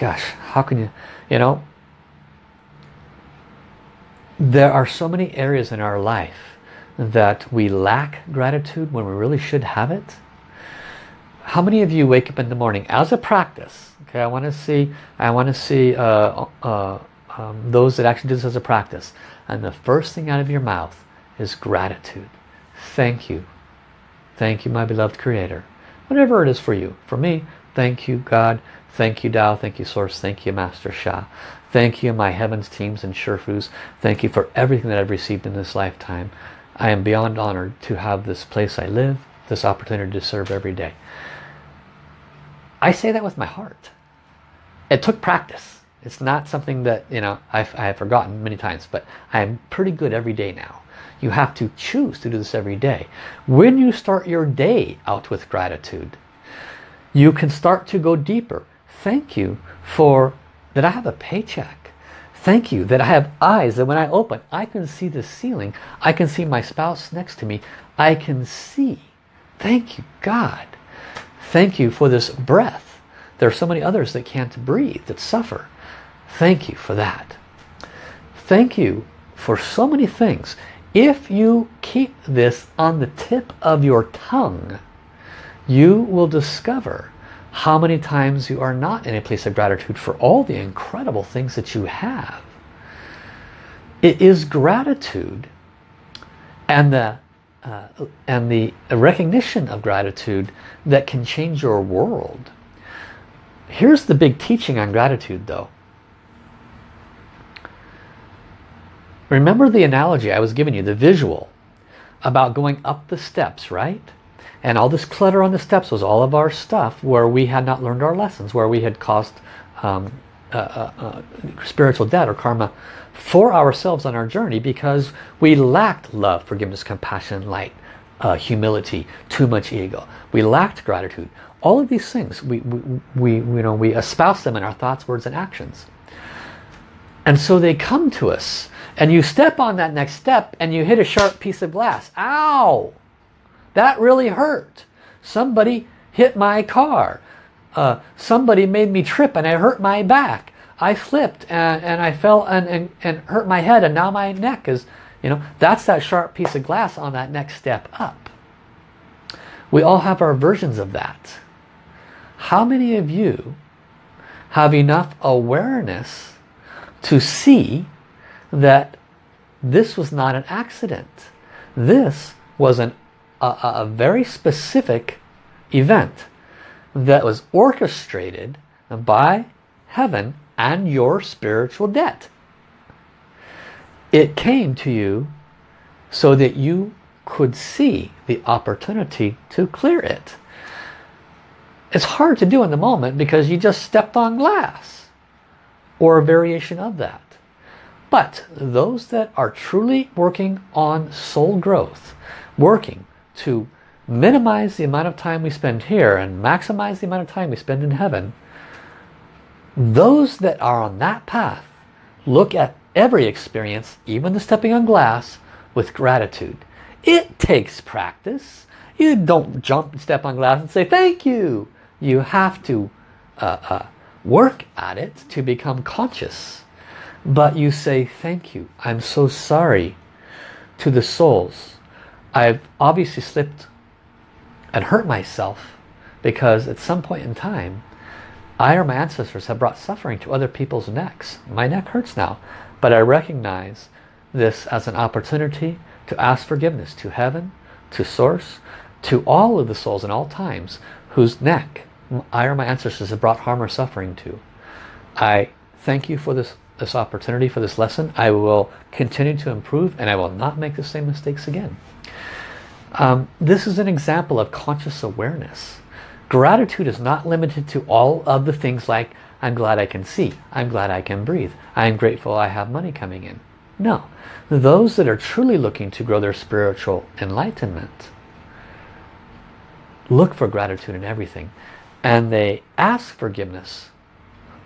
gosh, how can you, you know, there are so many areas in our life that we lack gratitude when we really should have it. How many of you wake up in the morning as a practice? Okay, I want to see. I want to see uh, uh, um, those that actually do this as a practice. And the first thing out of your mouth is gratitude. Thank you. Thank you, my beloved Creator. Whatever it is for you. For me, thank you, God. Thank you, Tao. Thank you, Source. Thank you, Master Sha. Thank you, my heavens, teams, and Sherfus. Thank you for everything that I've received in this lifetime. I am beyond honored to have this place I live, this opportunity to serve every day. I say that with my heart. It took practice. It's not something that, you know, I've, I have forgotten many times, but I'm pretty good every day now. You have to choose to do this every day. When you start your day out with gratitude, you can start to go deeper. Thank you for that I have a paycheck. Thank you that I have eyes that when I open, I can see the ceiling. I can see my spouse next to me. I can see. Thank you, God. Thank you for this breath. There are so many others that can't breathe, that suffer. Thank you for that. Thank you for so many things. If you keep this on the tip of your tongue, you will discover how many times you are not in a place of gratitude for all the incredible things that you have. It is gratitude and the uh, and the recognition of gratitude that can change your world. Here's the big teaching on gratitude though. Remember the analogy I was giving you, the visual about going up the steps, right? And all this clutter on the steps was all of our stuff where we had not learned our lessons, where we had caused um, uh, uh, uh, spiritual debt or karma for ourselves on our journey because we lacked love, forgiveness, compassion, light, uh, humility, too much ego. We lacked gratitude. All of these things, we, we, we, you know, we espouse them in our thoughts, words, and actions. And so they come to us and you step on that next step and you hit a sharp piece of glass. Ow! That really hurt. Somebody hit my car. Uh, somebody made me trip and I hurt my back. I flipped and, and I fell and, and, and hurt my head and now my neck is, you know, that's that sharp piece of glass on that next step up. We all have our versions of that. How many of you have enough awareness to see that this was not an accident. This was an, a, a very specific event that was orchestrated by heaven and your spiritual debt. It came to you so that you could see the opportunity to clear it. It's hard to do in the moment because you just stepped on glass or a variation of that. But those that are truly working on soul growth, working to minimize the amount of time we spend here and maximize the amount of time we spend in heaven, those that are on that path look at every experience, even the stepping on glass, with gratitude. It takes practice. You don't jump and step on glass and say thank you. You have to uh, uh, work at it to become conscious but you say thank you. I'm so sorry. To the souls I've obviously slipped and hurt myself because at some point in time I or my ancestors have brought suffering to other people's necks. My neck hurts now but I recognize this as an opportunity to ask forgiveness to heaven to source to all of the souls in all times whose neck I or my ancestors have brought harm or suffering to. I thank you for this this opportunity for this lesson. I will continue to improve and I will not make the same mistakes again. Um, this is an example of conscious awareness. Gratitude is not limited to all of the things like I'm glad I can see, I'm glad I can breathe, I'm grateful I have money coming in. No, those that are truly looking to grow their spiritual enlightenment look for gratitude in everything and they ask forgiveness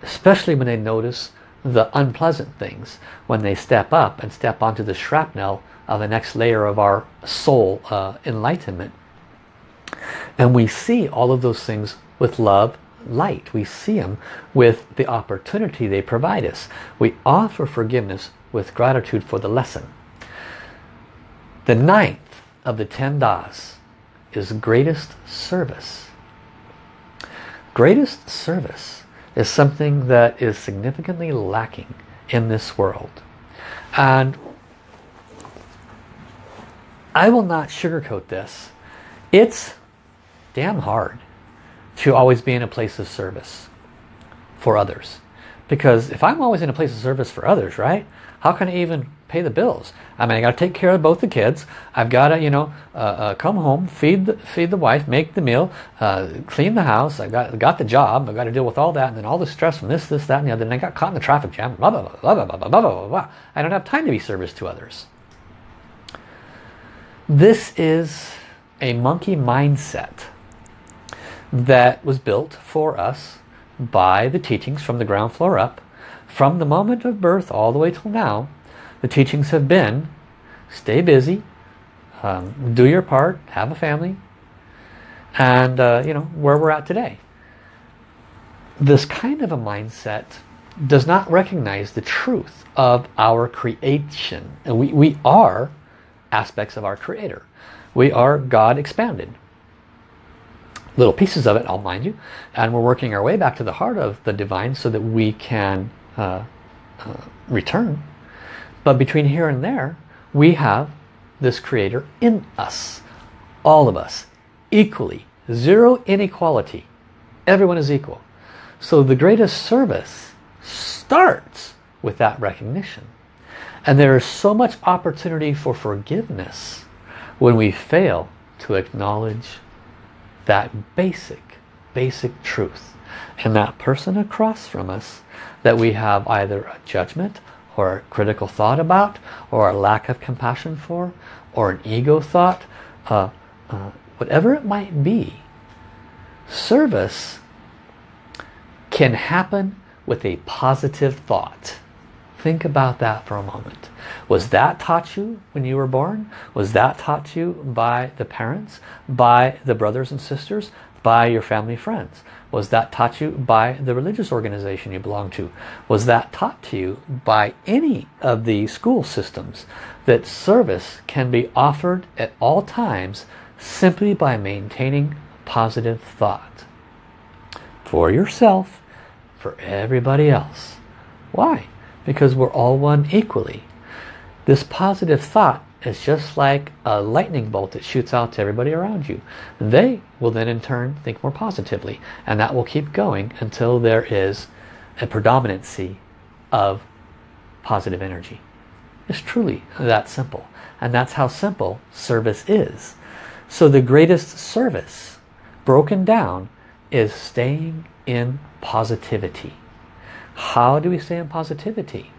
especially when they notice the unpleasant things when they step up and step onto the shrapnel of the next layer of our soul uh, enlightenment. And we see all of those things with love, light. We see them with the opportunity they provide us. We offer forgiveness with gratitude for the lesson. The ninth of the ten das is greatest service. Greatest service is something that is significantly lacking in this world. And I will not sugarcoat this. It's damn hard to always be in a place of service for others. Because if I'm always in a place of service for others, right? How can I even pay the bills. I mean, I got to take care of both the kids. I've got to, you know, uh, uh, come home, feed the, feed the wife, make the meal, uh, clean the house. I got got the job. I got to deal with all that, and then all the stress from this, this, that, and the other. And I got caught in the traffic jam. Blah blah blah blah blah blah blah blah blah. I don't have time to be service to others. This is a monkey mindset that was built for us by the teachings from the ground floor up from the moment of birth all the way till now the teachings have been stay busy, um, do your part, have a family, and uh, you know where we're at today. This kind of a mindset does not recognize the truth of our creation. And we, we are aspects of our creator. We are God expanded. Little pieces of it, I'll mind you. And we're working our way back to the heart of the divine so that we can uh, uh, return but between here and there, we have this creator in us. All of us. Equally. Zero inequality. Everyone is equal. So the greatest service starts with that recognition. And there is so much opportunity for forgiveness when we fail to acknowledge that basic, basic truth. And that person across from us that we have either a judgment or critical thought about or a lack of compassion for or an ego thought uh, uh, whatever it might be service can happen with a positive thought Think about that for a moment. Was that taught you when you were born? Was that taught you by the parents, by the brothers and sisters, by your family friends? Was that taught you by the religious organization you belong to? Was that taught to you by any of the school systems that service can be offered at all times simply by maintaining positive thought? For yourself, for everybody else. Why? Because we're all one equally. This positive thought is just like a lightning bolt that shoots out to everybody around you. They will then in turn think more positively and that will keep going until there is a predominancy of positive energy. It's truly that simple and that's how simple service is. So the greatest service broken down is staying in positivity. How do we stay in positivity?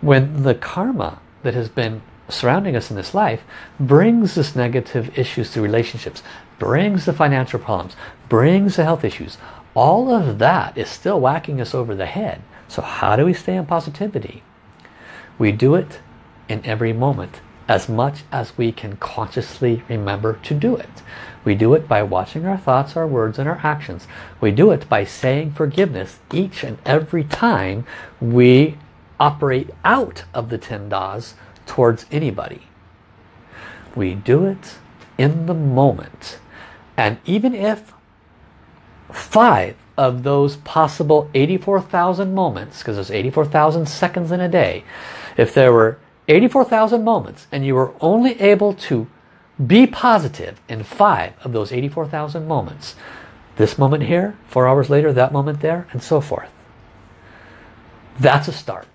When the karma that has been surrounding us in this life brings this negative issues to relationships, brings the financial problems, brings the health issues. All of that is still whacking us over the head. So how do we stay in positivity? We do it in every moment as much as we can consciously remember to do it. We do it by watching our thoughts, our words, and our actions. We do it by saying forgiveness each and every time we operate out of the 10 das towards anybody. We do it in the moment. And even if five of those possible 84,000 moments, because there's 84,000 seconds in a day, if there were 84,000 moments and you were only able to be positive in five of those 84,000 moments, this moment here, four hours later, that moment there, and so forth. That's a start.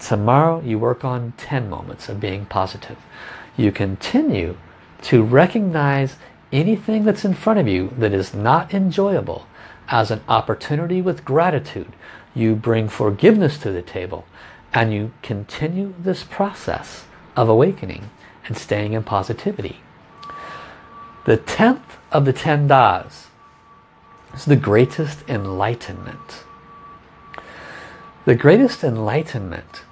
Tomorrow you work on 10 moments of being positive. You continue to recognize anything that's in front of you that is not enjoyable as an opportunity with gratitude. You bring forgiveness to the table and you continue this process of awakening and staying in positivity. The 10th of the 10 Das is the greatest enlightenment. The greatest enlightenment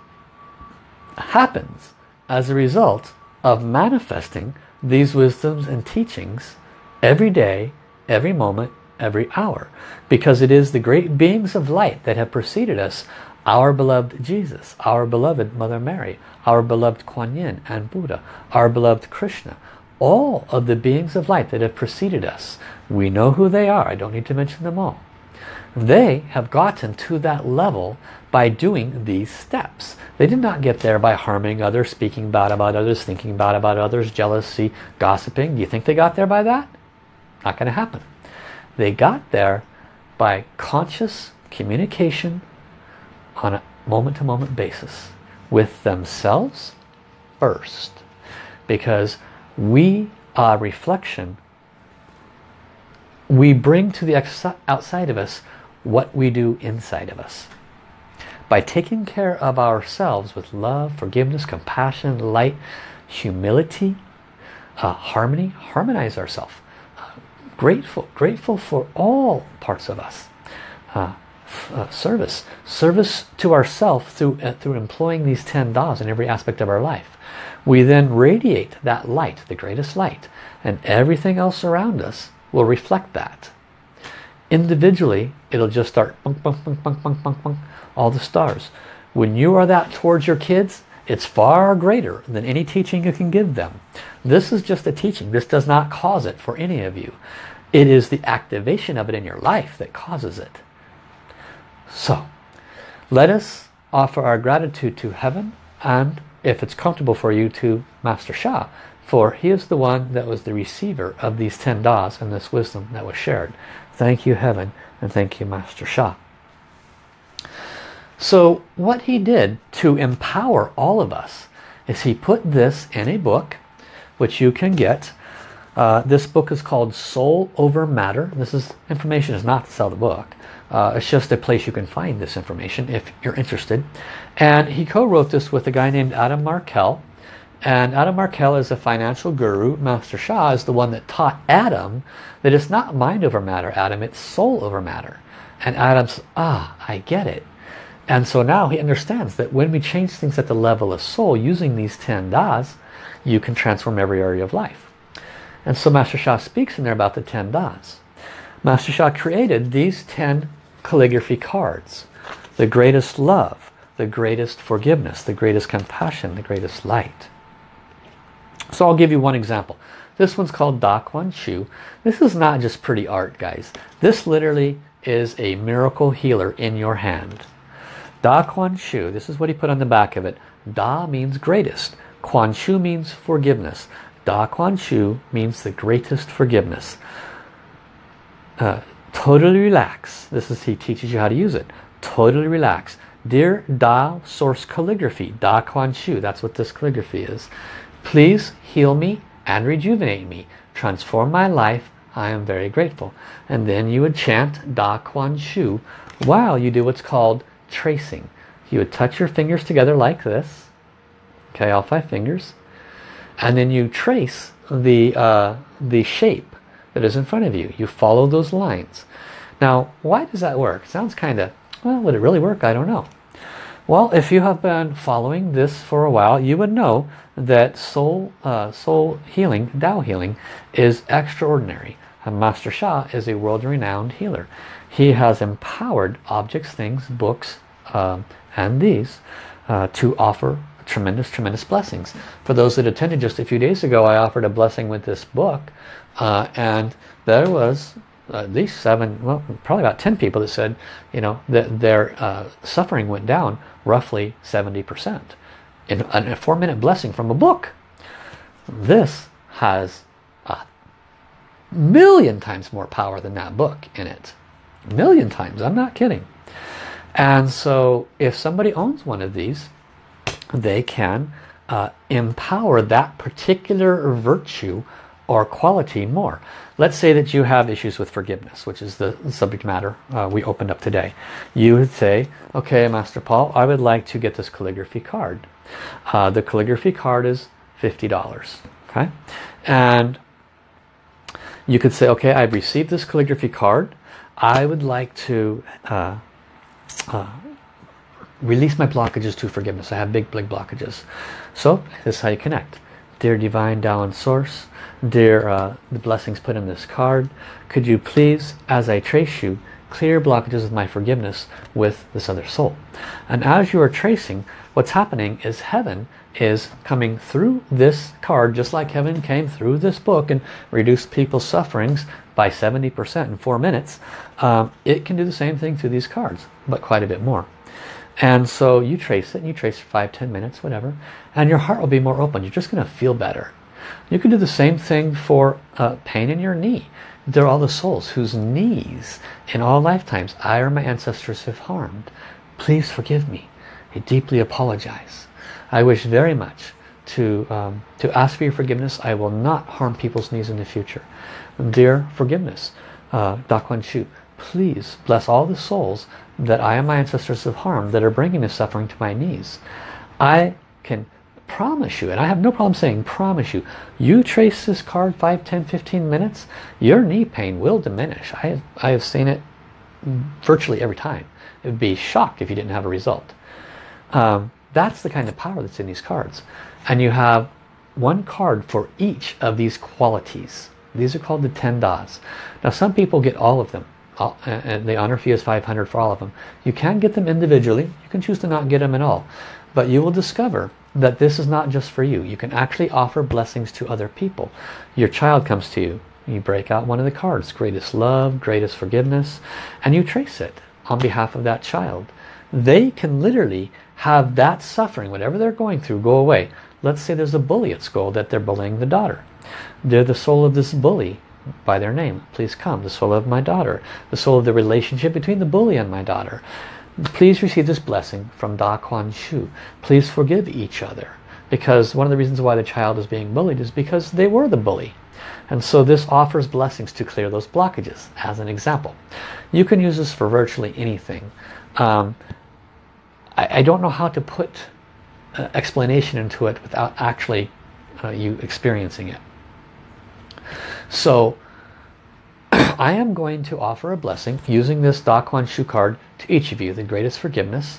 happens as a result of manifesting these wisdoms and teachings every day, every moment, every hour. Because it is the great beings of light that have preceded us, our beloved Jesus, our beloved Mother Mary, our beloved Kuan Yin and Buddha, our beloved Krishna, all of the beings of light that have preceded us. We know who they are. I don't need to mention them all. They have gotten to that level by doing these steps. They did not get there by harming others, speaking bad about others, thinking bad about others, jealousy, gossiping. Do you think they got there by that? Not going to happen. They got there by conscious communication on a moment-to-moment -moment basis with themselves first. Because we are reflection. We bring to the outside of us what we do inside of us. By taking care of ourselves with love, forgiveness, compassion, light, humility, uh, harmony, harmonize ourselves. Uh, grateful, grateful for all parts of us. Uh, uh service, service to ourselves through, uh, through employing these 10 das in every aspect of our life. We then radiate that light, the greatest light, and everything else around us will reflect that. Individually, it'll just start bunk, bunk, bunk, bunk, bunk, bunk, bunk, all the stars. When you are that towards your kids, it's far greater than any teaching you can give them. This is just a teaching. This does not cause it for any of you. It is the activation of it in your life that causes it. So, let us offer our gratitude to heaven and, if it's comfortable for you, to Master Sha, for he is the one that was the receiver of these 10 Das and this wisdom that was shared. Thank you, heaven, and thank you, Master Sha. So what he did to empower all of us is he put this in a book, which you can get. Uh, this book is called Soul Over Matter. This is information is not to sell the book. Uh, it's just a place you can find this information if you're interested. And he co-wrote this with a guy named Adam Markel. And Adam Markel is a financial guru. Master Sha is the one that taught Adam that it's not mind over matter, Adam, it's soul over matter. And Adam's, ah, I get it. And so now he understands that when we change things at the level of soul using these 10 das, you can transform every area of life. And so Master Sha speaks in there about the 10 das. Master Sha created these 10 calligraphy cards. The greatest love, the greatest forgiveness, the greatest compassion, the greatest light. So I'll give you one example. This one's called Da Kuan Shu. This is not just pretty art, guys. This literally is a miracle healer in your hand. Da Kuan Shu, this is what he put on the back of it. Da means greatest. Kuan Shu means forgiveness. Da Kuan Shu means the greatest forgiveness. Uh, totally relax. This is he teaches you how to use it. Totally relax. Dear Tao Source Calligraphy, Da Kuan Shu, that's what this calligraphy is. Please heal me and rejuvenate me. Transform my life. I am very grateful. And then you would chant Da Kuan Shu while you do what's called tracing. You would touch your fingers together like this. Okay, all five fingers. And then you trace the, uh, the shape that is in front of you. You follow those lines. Now, why does that work? sounds kind of, well, would it really work? I don't know. Well, if you have been following this for a while, you would know that soul, uh, soul healing, Tao healing, is extraordinary. And Master Sha is a world-renowned healer. He has empowered objects, things, books, um, and these uh, to offer tremendous, tremendous blessings. For those that attended just a few days ago, I offered a blessing with this book, uh, and there was at least seven, well, probably about 10 people that said, you know, that their uh, suffering went down roughly 70% in a four minute blessing from a book. This has a million times more power than that book in it. Million times, I'm not kidding. And so if somebody owns one of these, they can uh, empower that particular virtue or quality more. Let's say that you have issues with forgiveness, which is the subject matter uh, we opened up today. You would say, okay, Master Paul, I would like to get this calligraphy card. Uh, the calligraphy card is $50. Okay, And you could say, okay, I've received this calligraphy card. I would like to uh, uh release my blockages to forgiveness. I have big, big blockages. So this is how you connect. Dear Divine Tao Source, dear uh, the blessings put in this card, could you please, as I trace you, clear blockages of my forgiveness with this other soul. And as you are tracing, what's happening is heaven is coming through this card, just like heaven came through this book and reduced people's sufferings by 70% in four minutes. Um, it can do the same thing through these cards, but quite a bit more. And so you trace it, and you trace for five, ten minutes, whatever, and your heart will be more open. You're just going to feel better. You can do the same thing for uh, pain in your knee. They're all the souls whose knees in all lifetimes I or my ancestors have harmed. Please forgive me. I deeply apologize. I wish very much to, um, to ask for your forgiveness. I will not harm people's knees in the future. Dear forgiveness, uh, Da Kuan Shu, please bless all the souls that I and my ancestors have harmed that are bringing this suffering to my knees. I can promise you, and I have no problem saying promise you, you trace this card 5, 10, 15 minutes, your knee pain will diminish. I have, I have seen it virtually every time. It would be shocked if you didn't have a result. Um, that's the kind of power that's in these cards. And you have one card for each of these qualities. These are called the 10 das. Now some people get all of them and the honor fee is 500 for all of them. You can get them individually. You can choose to not get them at all. But you will discover that this is not just for you. You can actually offer blessings to other people. Your child comes to you. You break out one of the cards. Greatest love, greatest forgiveness. And you trace it on behalf of that child. They can literally have that suffering, whatever they're going through, go away. Let's say there's a bully at school that they're bullying the daughter. They're the soul of this bully by their name. Please come. The soul of my daughter. The soul of the relationship between the bully and my daughter. Please receive this blessing from Da Kuan Shu. Please forgive each other. Because one of the reasons why the child is being bullied is because they were the bully. And so this offers blessings to clear those blockages, as an example. You can use this for virtually anything. Um, I, I, don't know how to put uh, explanation into it without actually uh, you experiencing it. So I am going to offer a blessing using this Da Kuan Shu card to each of you. The greatest forgiveness,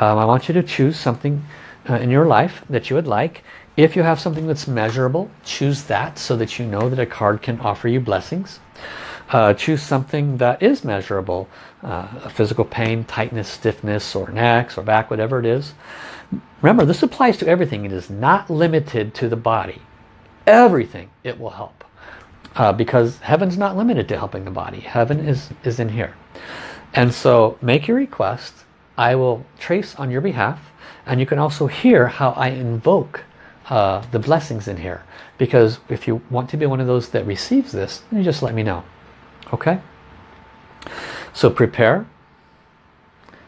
Um, I want you to choose something uh, in your life that you would like. If you have something that's measurable, choose that so that you know that a card can offer you blessings. Uh, choose something that is measurable, uh, physical pain, tightness, stiffness, or necks or back, whatever it is. Remember, this applies to everything. It is not limited to the body. Everything it will help. Uh, because heaven's not limited to helping the body. Heaven is, is in here. And so make your request. I will trace on your behalf. And you can also hear how I invoke uh, the blessings in here. Because if you want to be one of those that receives this, you just let me know. Okay? So prepare.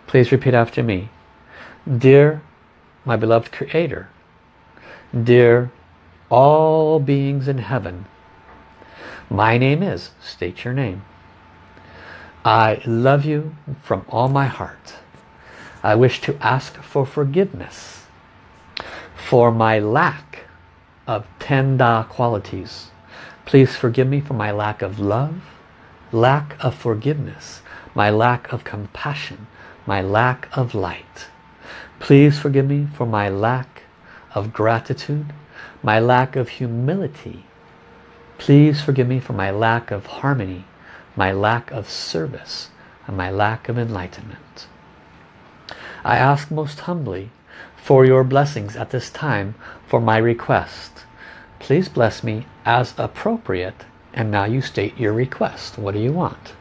Please repeat after me. Dear my beloved Creator, dear all beings in heaven, my name is, state your name. I love you from all my heart. I wish to ask for forgiveness for my lack of ten Da qualities. Please forgive me for my lack of love, lack of forgiveness, my lack of compassion, my lack of light. Please forgive me for my lack of gratitude, my lack of humility. Please forgive me for my lack of harmony, my lack of service, and my lack of enlightenment. I ask most humbly for your blessings at this time for my request. Please bless me as appropriate and now you state your request. What do you want?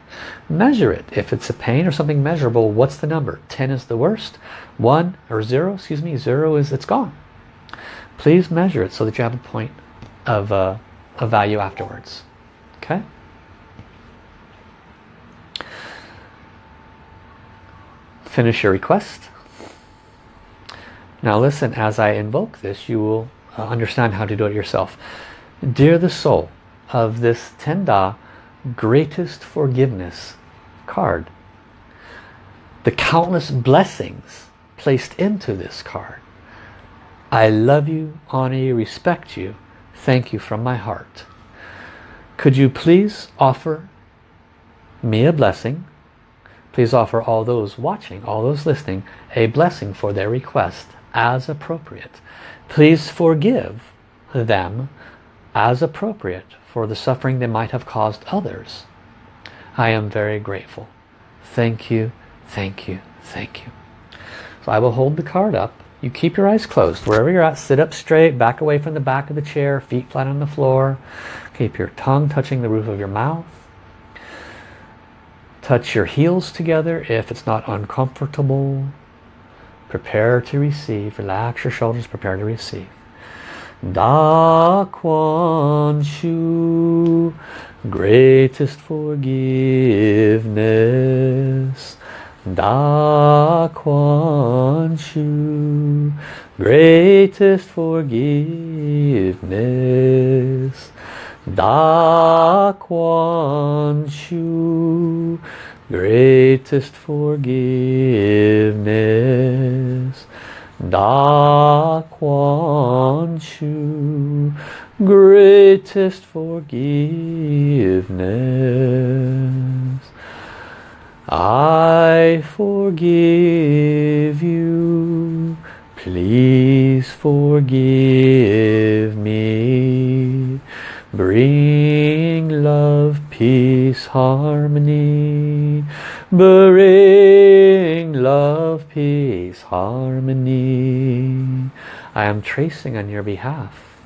Measure it. If it's a pain or something measurable, what's the number? 10 is the worst. 1 or 0, excuse me, 0 is it's gone. Please measure it so that you have a point of, uh, value afterwards. Okay? Finish your request. Now listen, as I invoke this, you will uh, understand how to do it yourself. Dear the soul of this Ten Da greatest forgiveness card. The countless blessings placed into this card. I love you, honor you, respect you. Thank you from my heart. Could you please offer me a blessing? Please offer all those watching, all those listening, a blessing for their request as appropriate. Please forgive them as appropriate for the suffering they might have caused others. I am very grateful. Thank you, thank you, thank you. So I will hold the card up. You keep your eyes closed. Wherever you're at, sit up straight, back away from the back of the chair, feet flat on the floor. Keep your tongue touching the roof of your mouth. Touch your heels together if it's not uncomfortable. Prepare to receive. Relax your shoulders, prepare to receive. Da Kuan Shu, greatest forgiveness. Da Kuan Shu, greatest forgiveness. Da Kuan Shu, greatest forgiveness. Da Kuan Shu, greatest forgiveness. I forgive you, please forgive me. Bring love, peace, harmony. Bring love, peace, harmony. I am tracing on your behalf.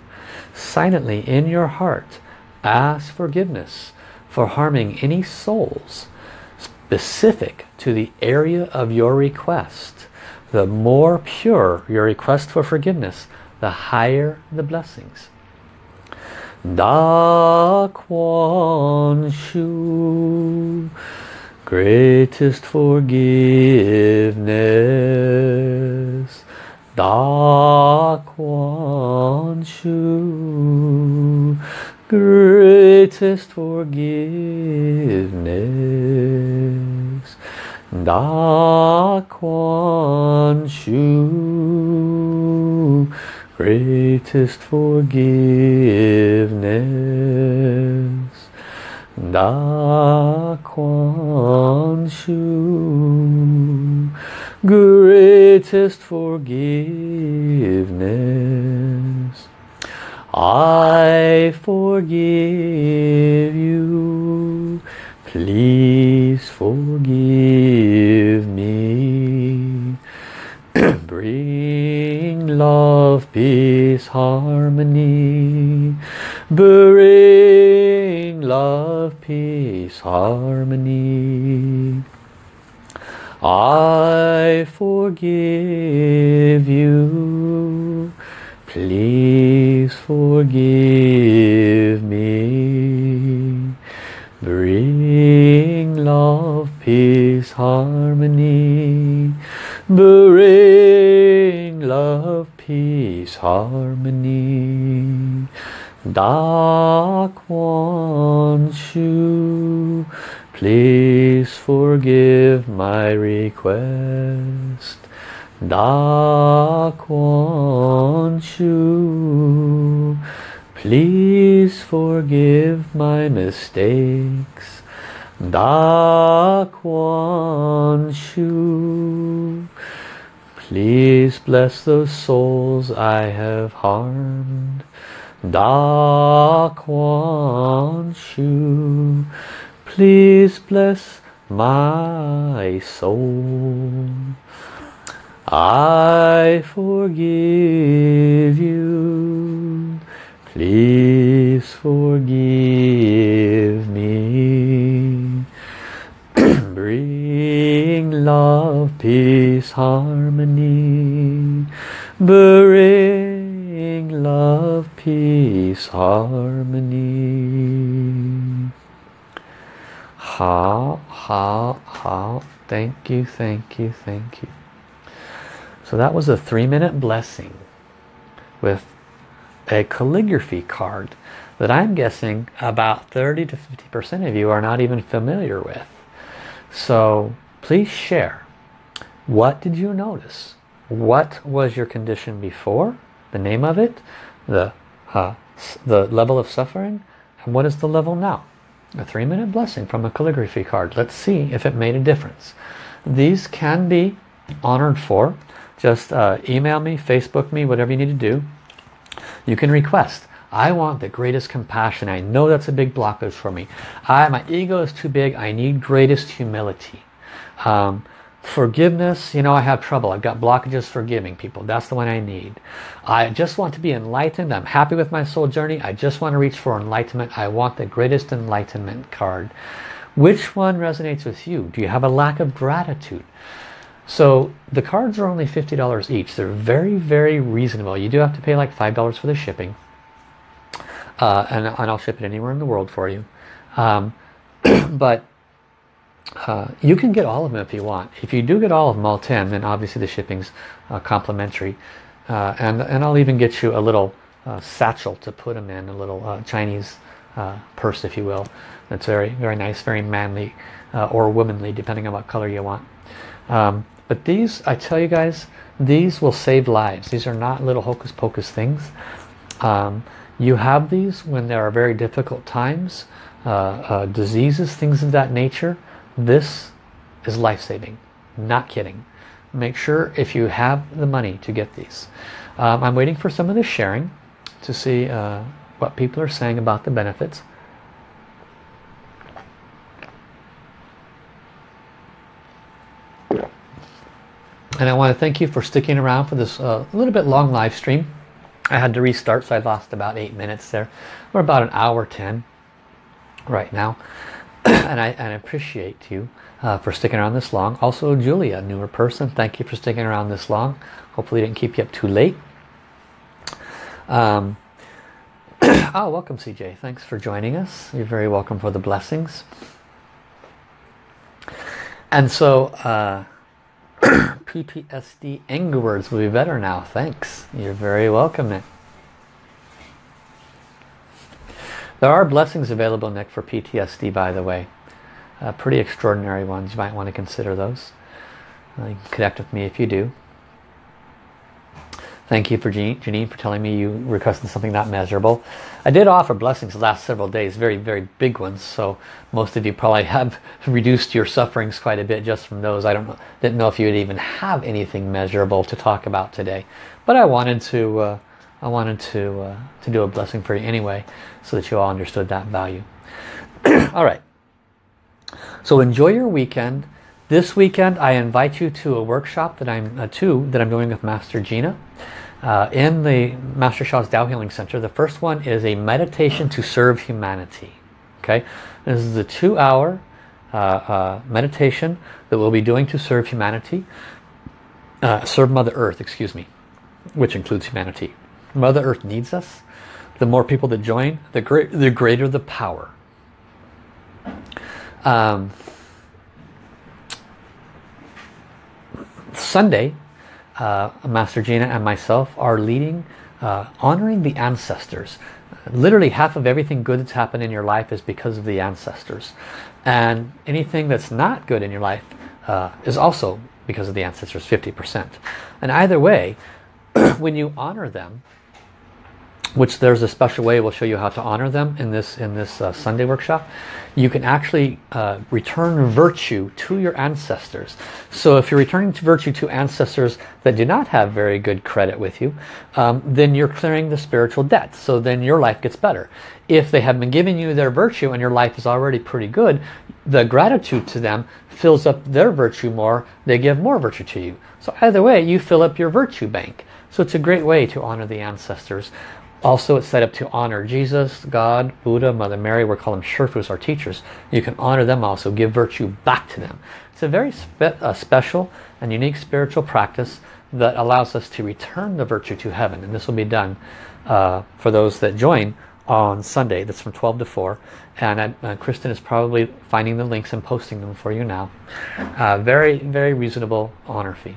Silently in your heart, ask forgiveness for harming any souls specific to the area of your request. The more pure your request for forgiveness, the higher the blessings. Da Kuan Shu Greatest forgiveness. Da Kuan Shu Greatest forgiveness. Da Kuan Shu greatest forgiveness Da Kuan Shu greatest forgiveness. I forgive you. Please forgive me. Bring love, peace, harmony. Bring love, peace, harmony. I forgive you. Please forgive me. Bring love, peace, harmony. Bring love, peace, harmony. Da forgive my request. Da Kuan Shu, please forgive my mistakes. Da Kuan Shu, please bless those souls I have harmed. Da Kuan Shu, please bless my soul. I forgive you. Please forgive me. Bring love, peace, harmony. Bring love, peace, harmony. Ha, ha. Thank you, thank you, thank you. So that was a three minute blessing with a calligraphy card that I'm guessing about 30 to 50% of you are not even familiar with. So please share. What did you notice? What was your condition before? The name of it? The, uh, the level of suffering? And what is the level now? A three minute blessing from a calligraphy card. Let's see if it made a difference. These can be honored for just uh, email me, Facebook me, whatever you need to do. You can request. I want the greatest compassion. I know that's a big blockage for me. I, my ego is too big. I need greatest humility. Um, forgiveness, you know, I have trouble. I've got blockages forgiving people. That's the one I need. I just want to be enlightened. I'm happy with my soul journey. I just want to reach for enlightenment. I want the greatest enlightenment card. Which one resonates with you? Do you have a lack of gratitude? So the cards are only $50 each. They're very, very reasonable. You do have to pay like $5 for the shipping. Uh, and, and, I'll ship it anywhere in the world for you. Um, but uh, you can get all of them if you want. If you do get all of them, all 10, then obviously the shipping's uh, complimentary. Uh, and, and I'll even get you a little uh, satchel to put them in, a little uh, Chinese purse, if you will. That's very, very nice, very manly or womanly, depending on what color you want. Um, but these, I tell you guys, these will save lives. These are not little hocus pocus things. Um, you have these when there are very difficult times, uh, uh, diseases, things of that nature. This is life-saving. Not kidding. Make sure if you have the money to get these. Um, I'm waiting for some of the sharing to see uh, what people are saying about the benefits. And I want to thank you for sticking around for this uh, little bit long live stream. I had to restart so I lost about eight minutes there. We're about an hour 10 right now. And, I, and appreciate you uh, for sticking around this long. Also Julia, newer person, thank you for sticking around this long. Hopefully didn't keep you up too late. Um, oh, welcome CJ. Thanks for joining us. You're very welcome for the blessings. And so uh, PTSD anger words will be better now. Thanks. You're very welcome, Nick. There are blessings available, Nick, for PTSD, by the way. Uh, pretty extraordinary ones. You might want to consider those. Uh, you can connect with me if you do. Thank you for Janine for telling me you requested something not measurable. I did offer blessings the last several days, very, very big ones. So most of you probably have reduced your sufferings quite a bit just from those. I don't know, didn't know if you would even have anything measurable to talk about today. But I wanted to, uh, I wanted to, uh, to do a blessing for you anyway, so that you all understood that value. all right. So enjoy your weekend. This weekend I invite you to a workshop that I'm uh, two that I'm doing with Master Gina uh, in the Master Sha's Tao Healing Center. The first one is a meditation to serve humanity. Okay, this is a two-hour uh, uh, meditation that we'll be doing to serve humanity, uh, serve Mother Earth, excuse me, which includes humanity. Mother Earth needs us. The more people that join, the, great, the greater the power. Um, Sunday, uh, Master Gina and myself are leading, uh, honoring the ancestors. Literally half of everything good that's happened in your life is because of the ancestors. And anything that's not good in your life uh, is also because of the ancestors, 50%. And either way, when you honor them, which there's a special way we'll show you how to honor them in this in this uh, Sunday workshop. You can actually uh, return virtue to your ancestors. So if you're returning to virtue to ancestors that do not have very good credit with you um, then you're clearing the spiritual debt. So then your life gets better. If they have been giving you their virtue and your life is already pretty good the gratitude to them fills up their virtue more. They give more virtue to you. So either way you fill up your virtue bank. So it's a great way to honor the ancestors also it's set up to honor Jesus, God, Buddha, Mother Mary. We're calling them Shurfus, our teachers. You can honor them also, give virtue back to them. It's a very spe special and unique spiritual practice that allows us to return the virtue to heaven. And this will be done uh, for those that join on Sunday. That's from 12 to 4. And uh, Kristen is probably finding the links and posting them for you now. Uh, very, very reasonable honor fee.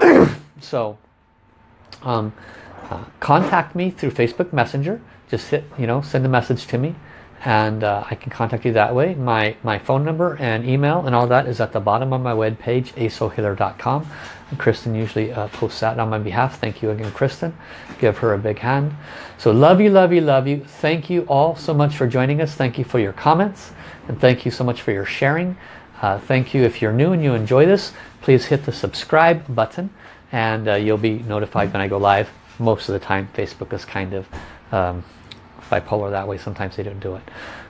so, um, uh, contact me through Facebook Messenger. Just hit, you know, send a message to me and uh, I can contact you that way. My, my phone number and email and all that is at the bottom of my web page, asohealer.com. Kristen usually uh, posts that on my behalf. Thank you again, Kristen. Give her a big hand. So love you, love you, love you. Thank you all so much for joining us. Thank you for your comments and thank you so much for your sharing. Uh, thank you. If you're new and you enjoy this, please hit the subscribe button and uh, you'll be notified when I go live most of the time Facebook is kind of um, bipolar that way. Sometimes they don't do it.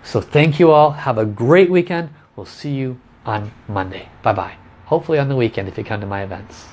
So thank you all. Have a great weekend. We'll see you on Monday. Bye-bye. Hopefully on the weekend if you come to my events.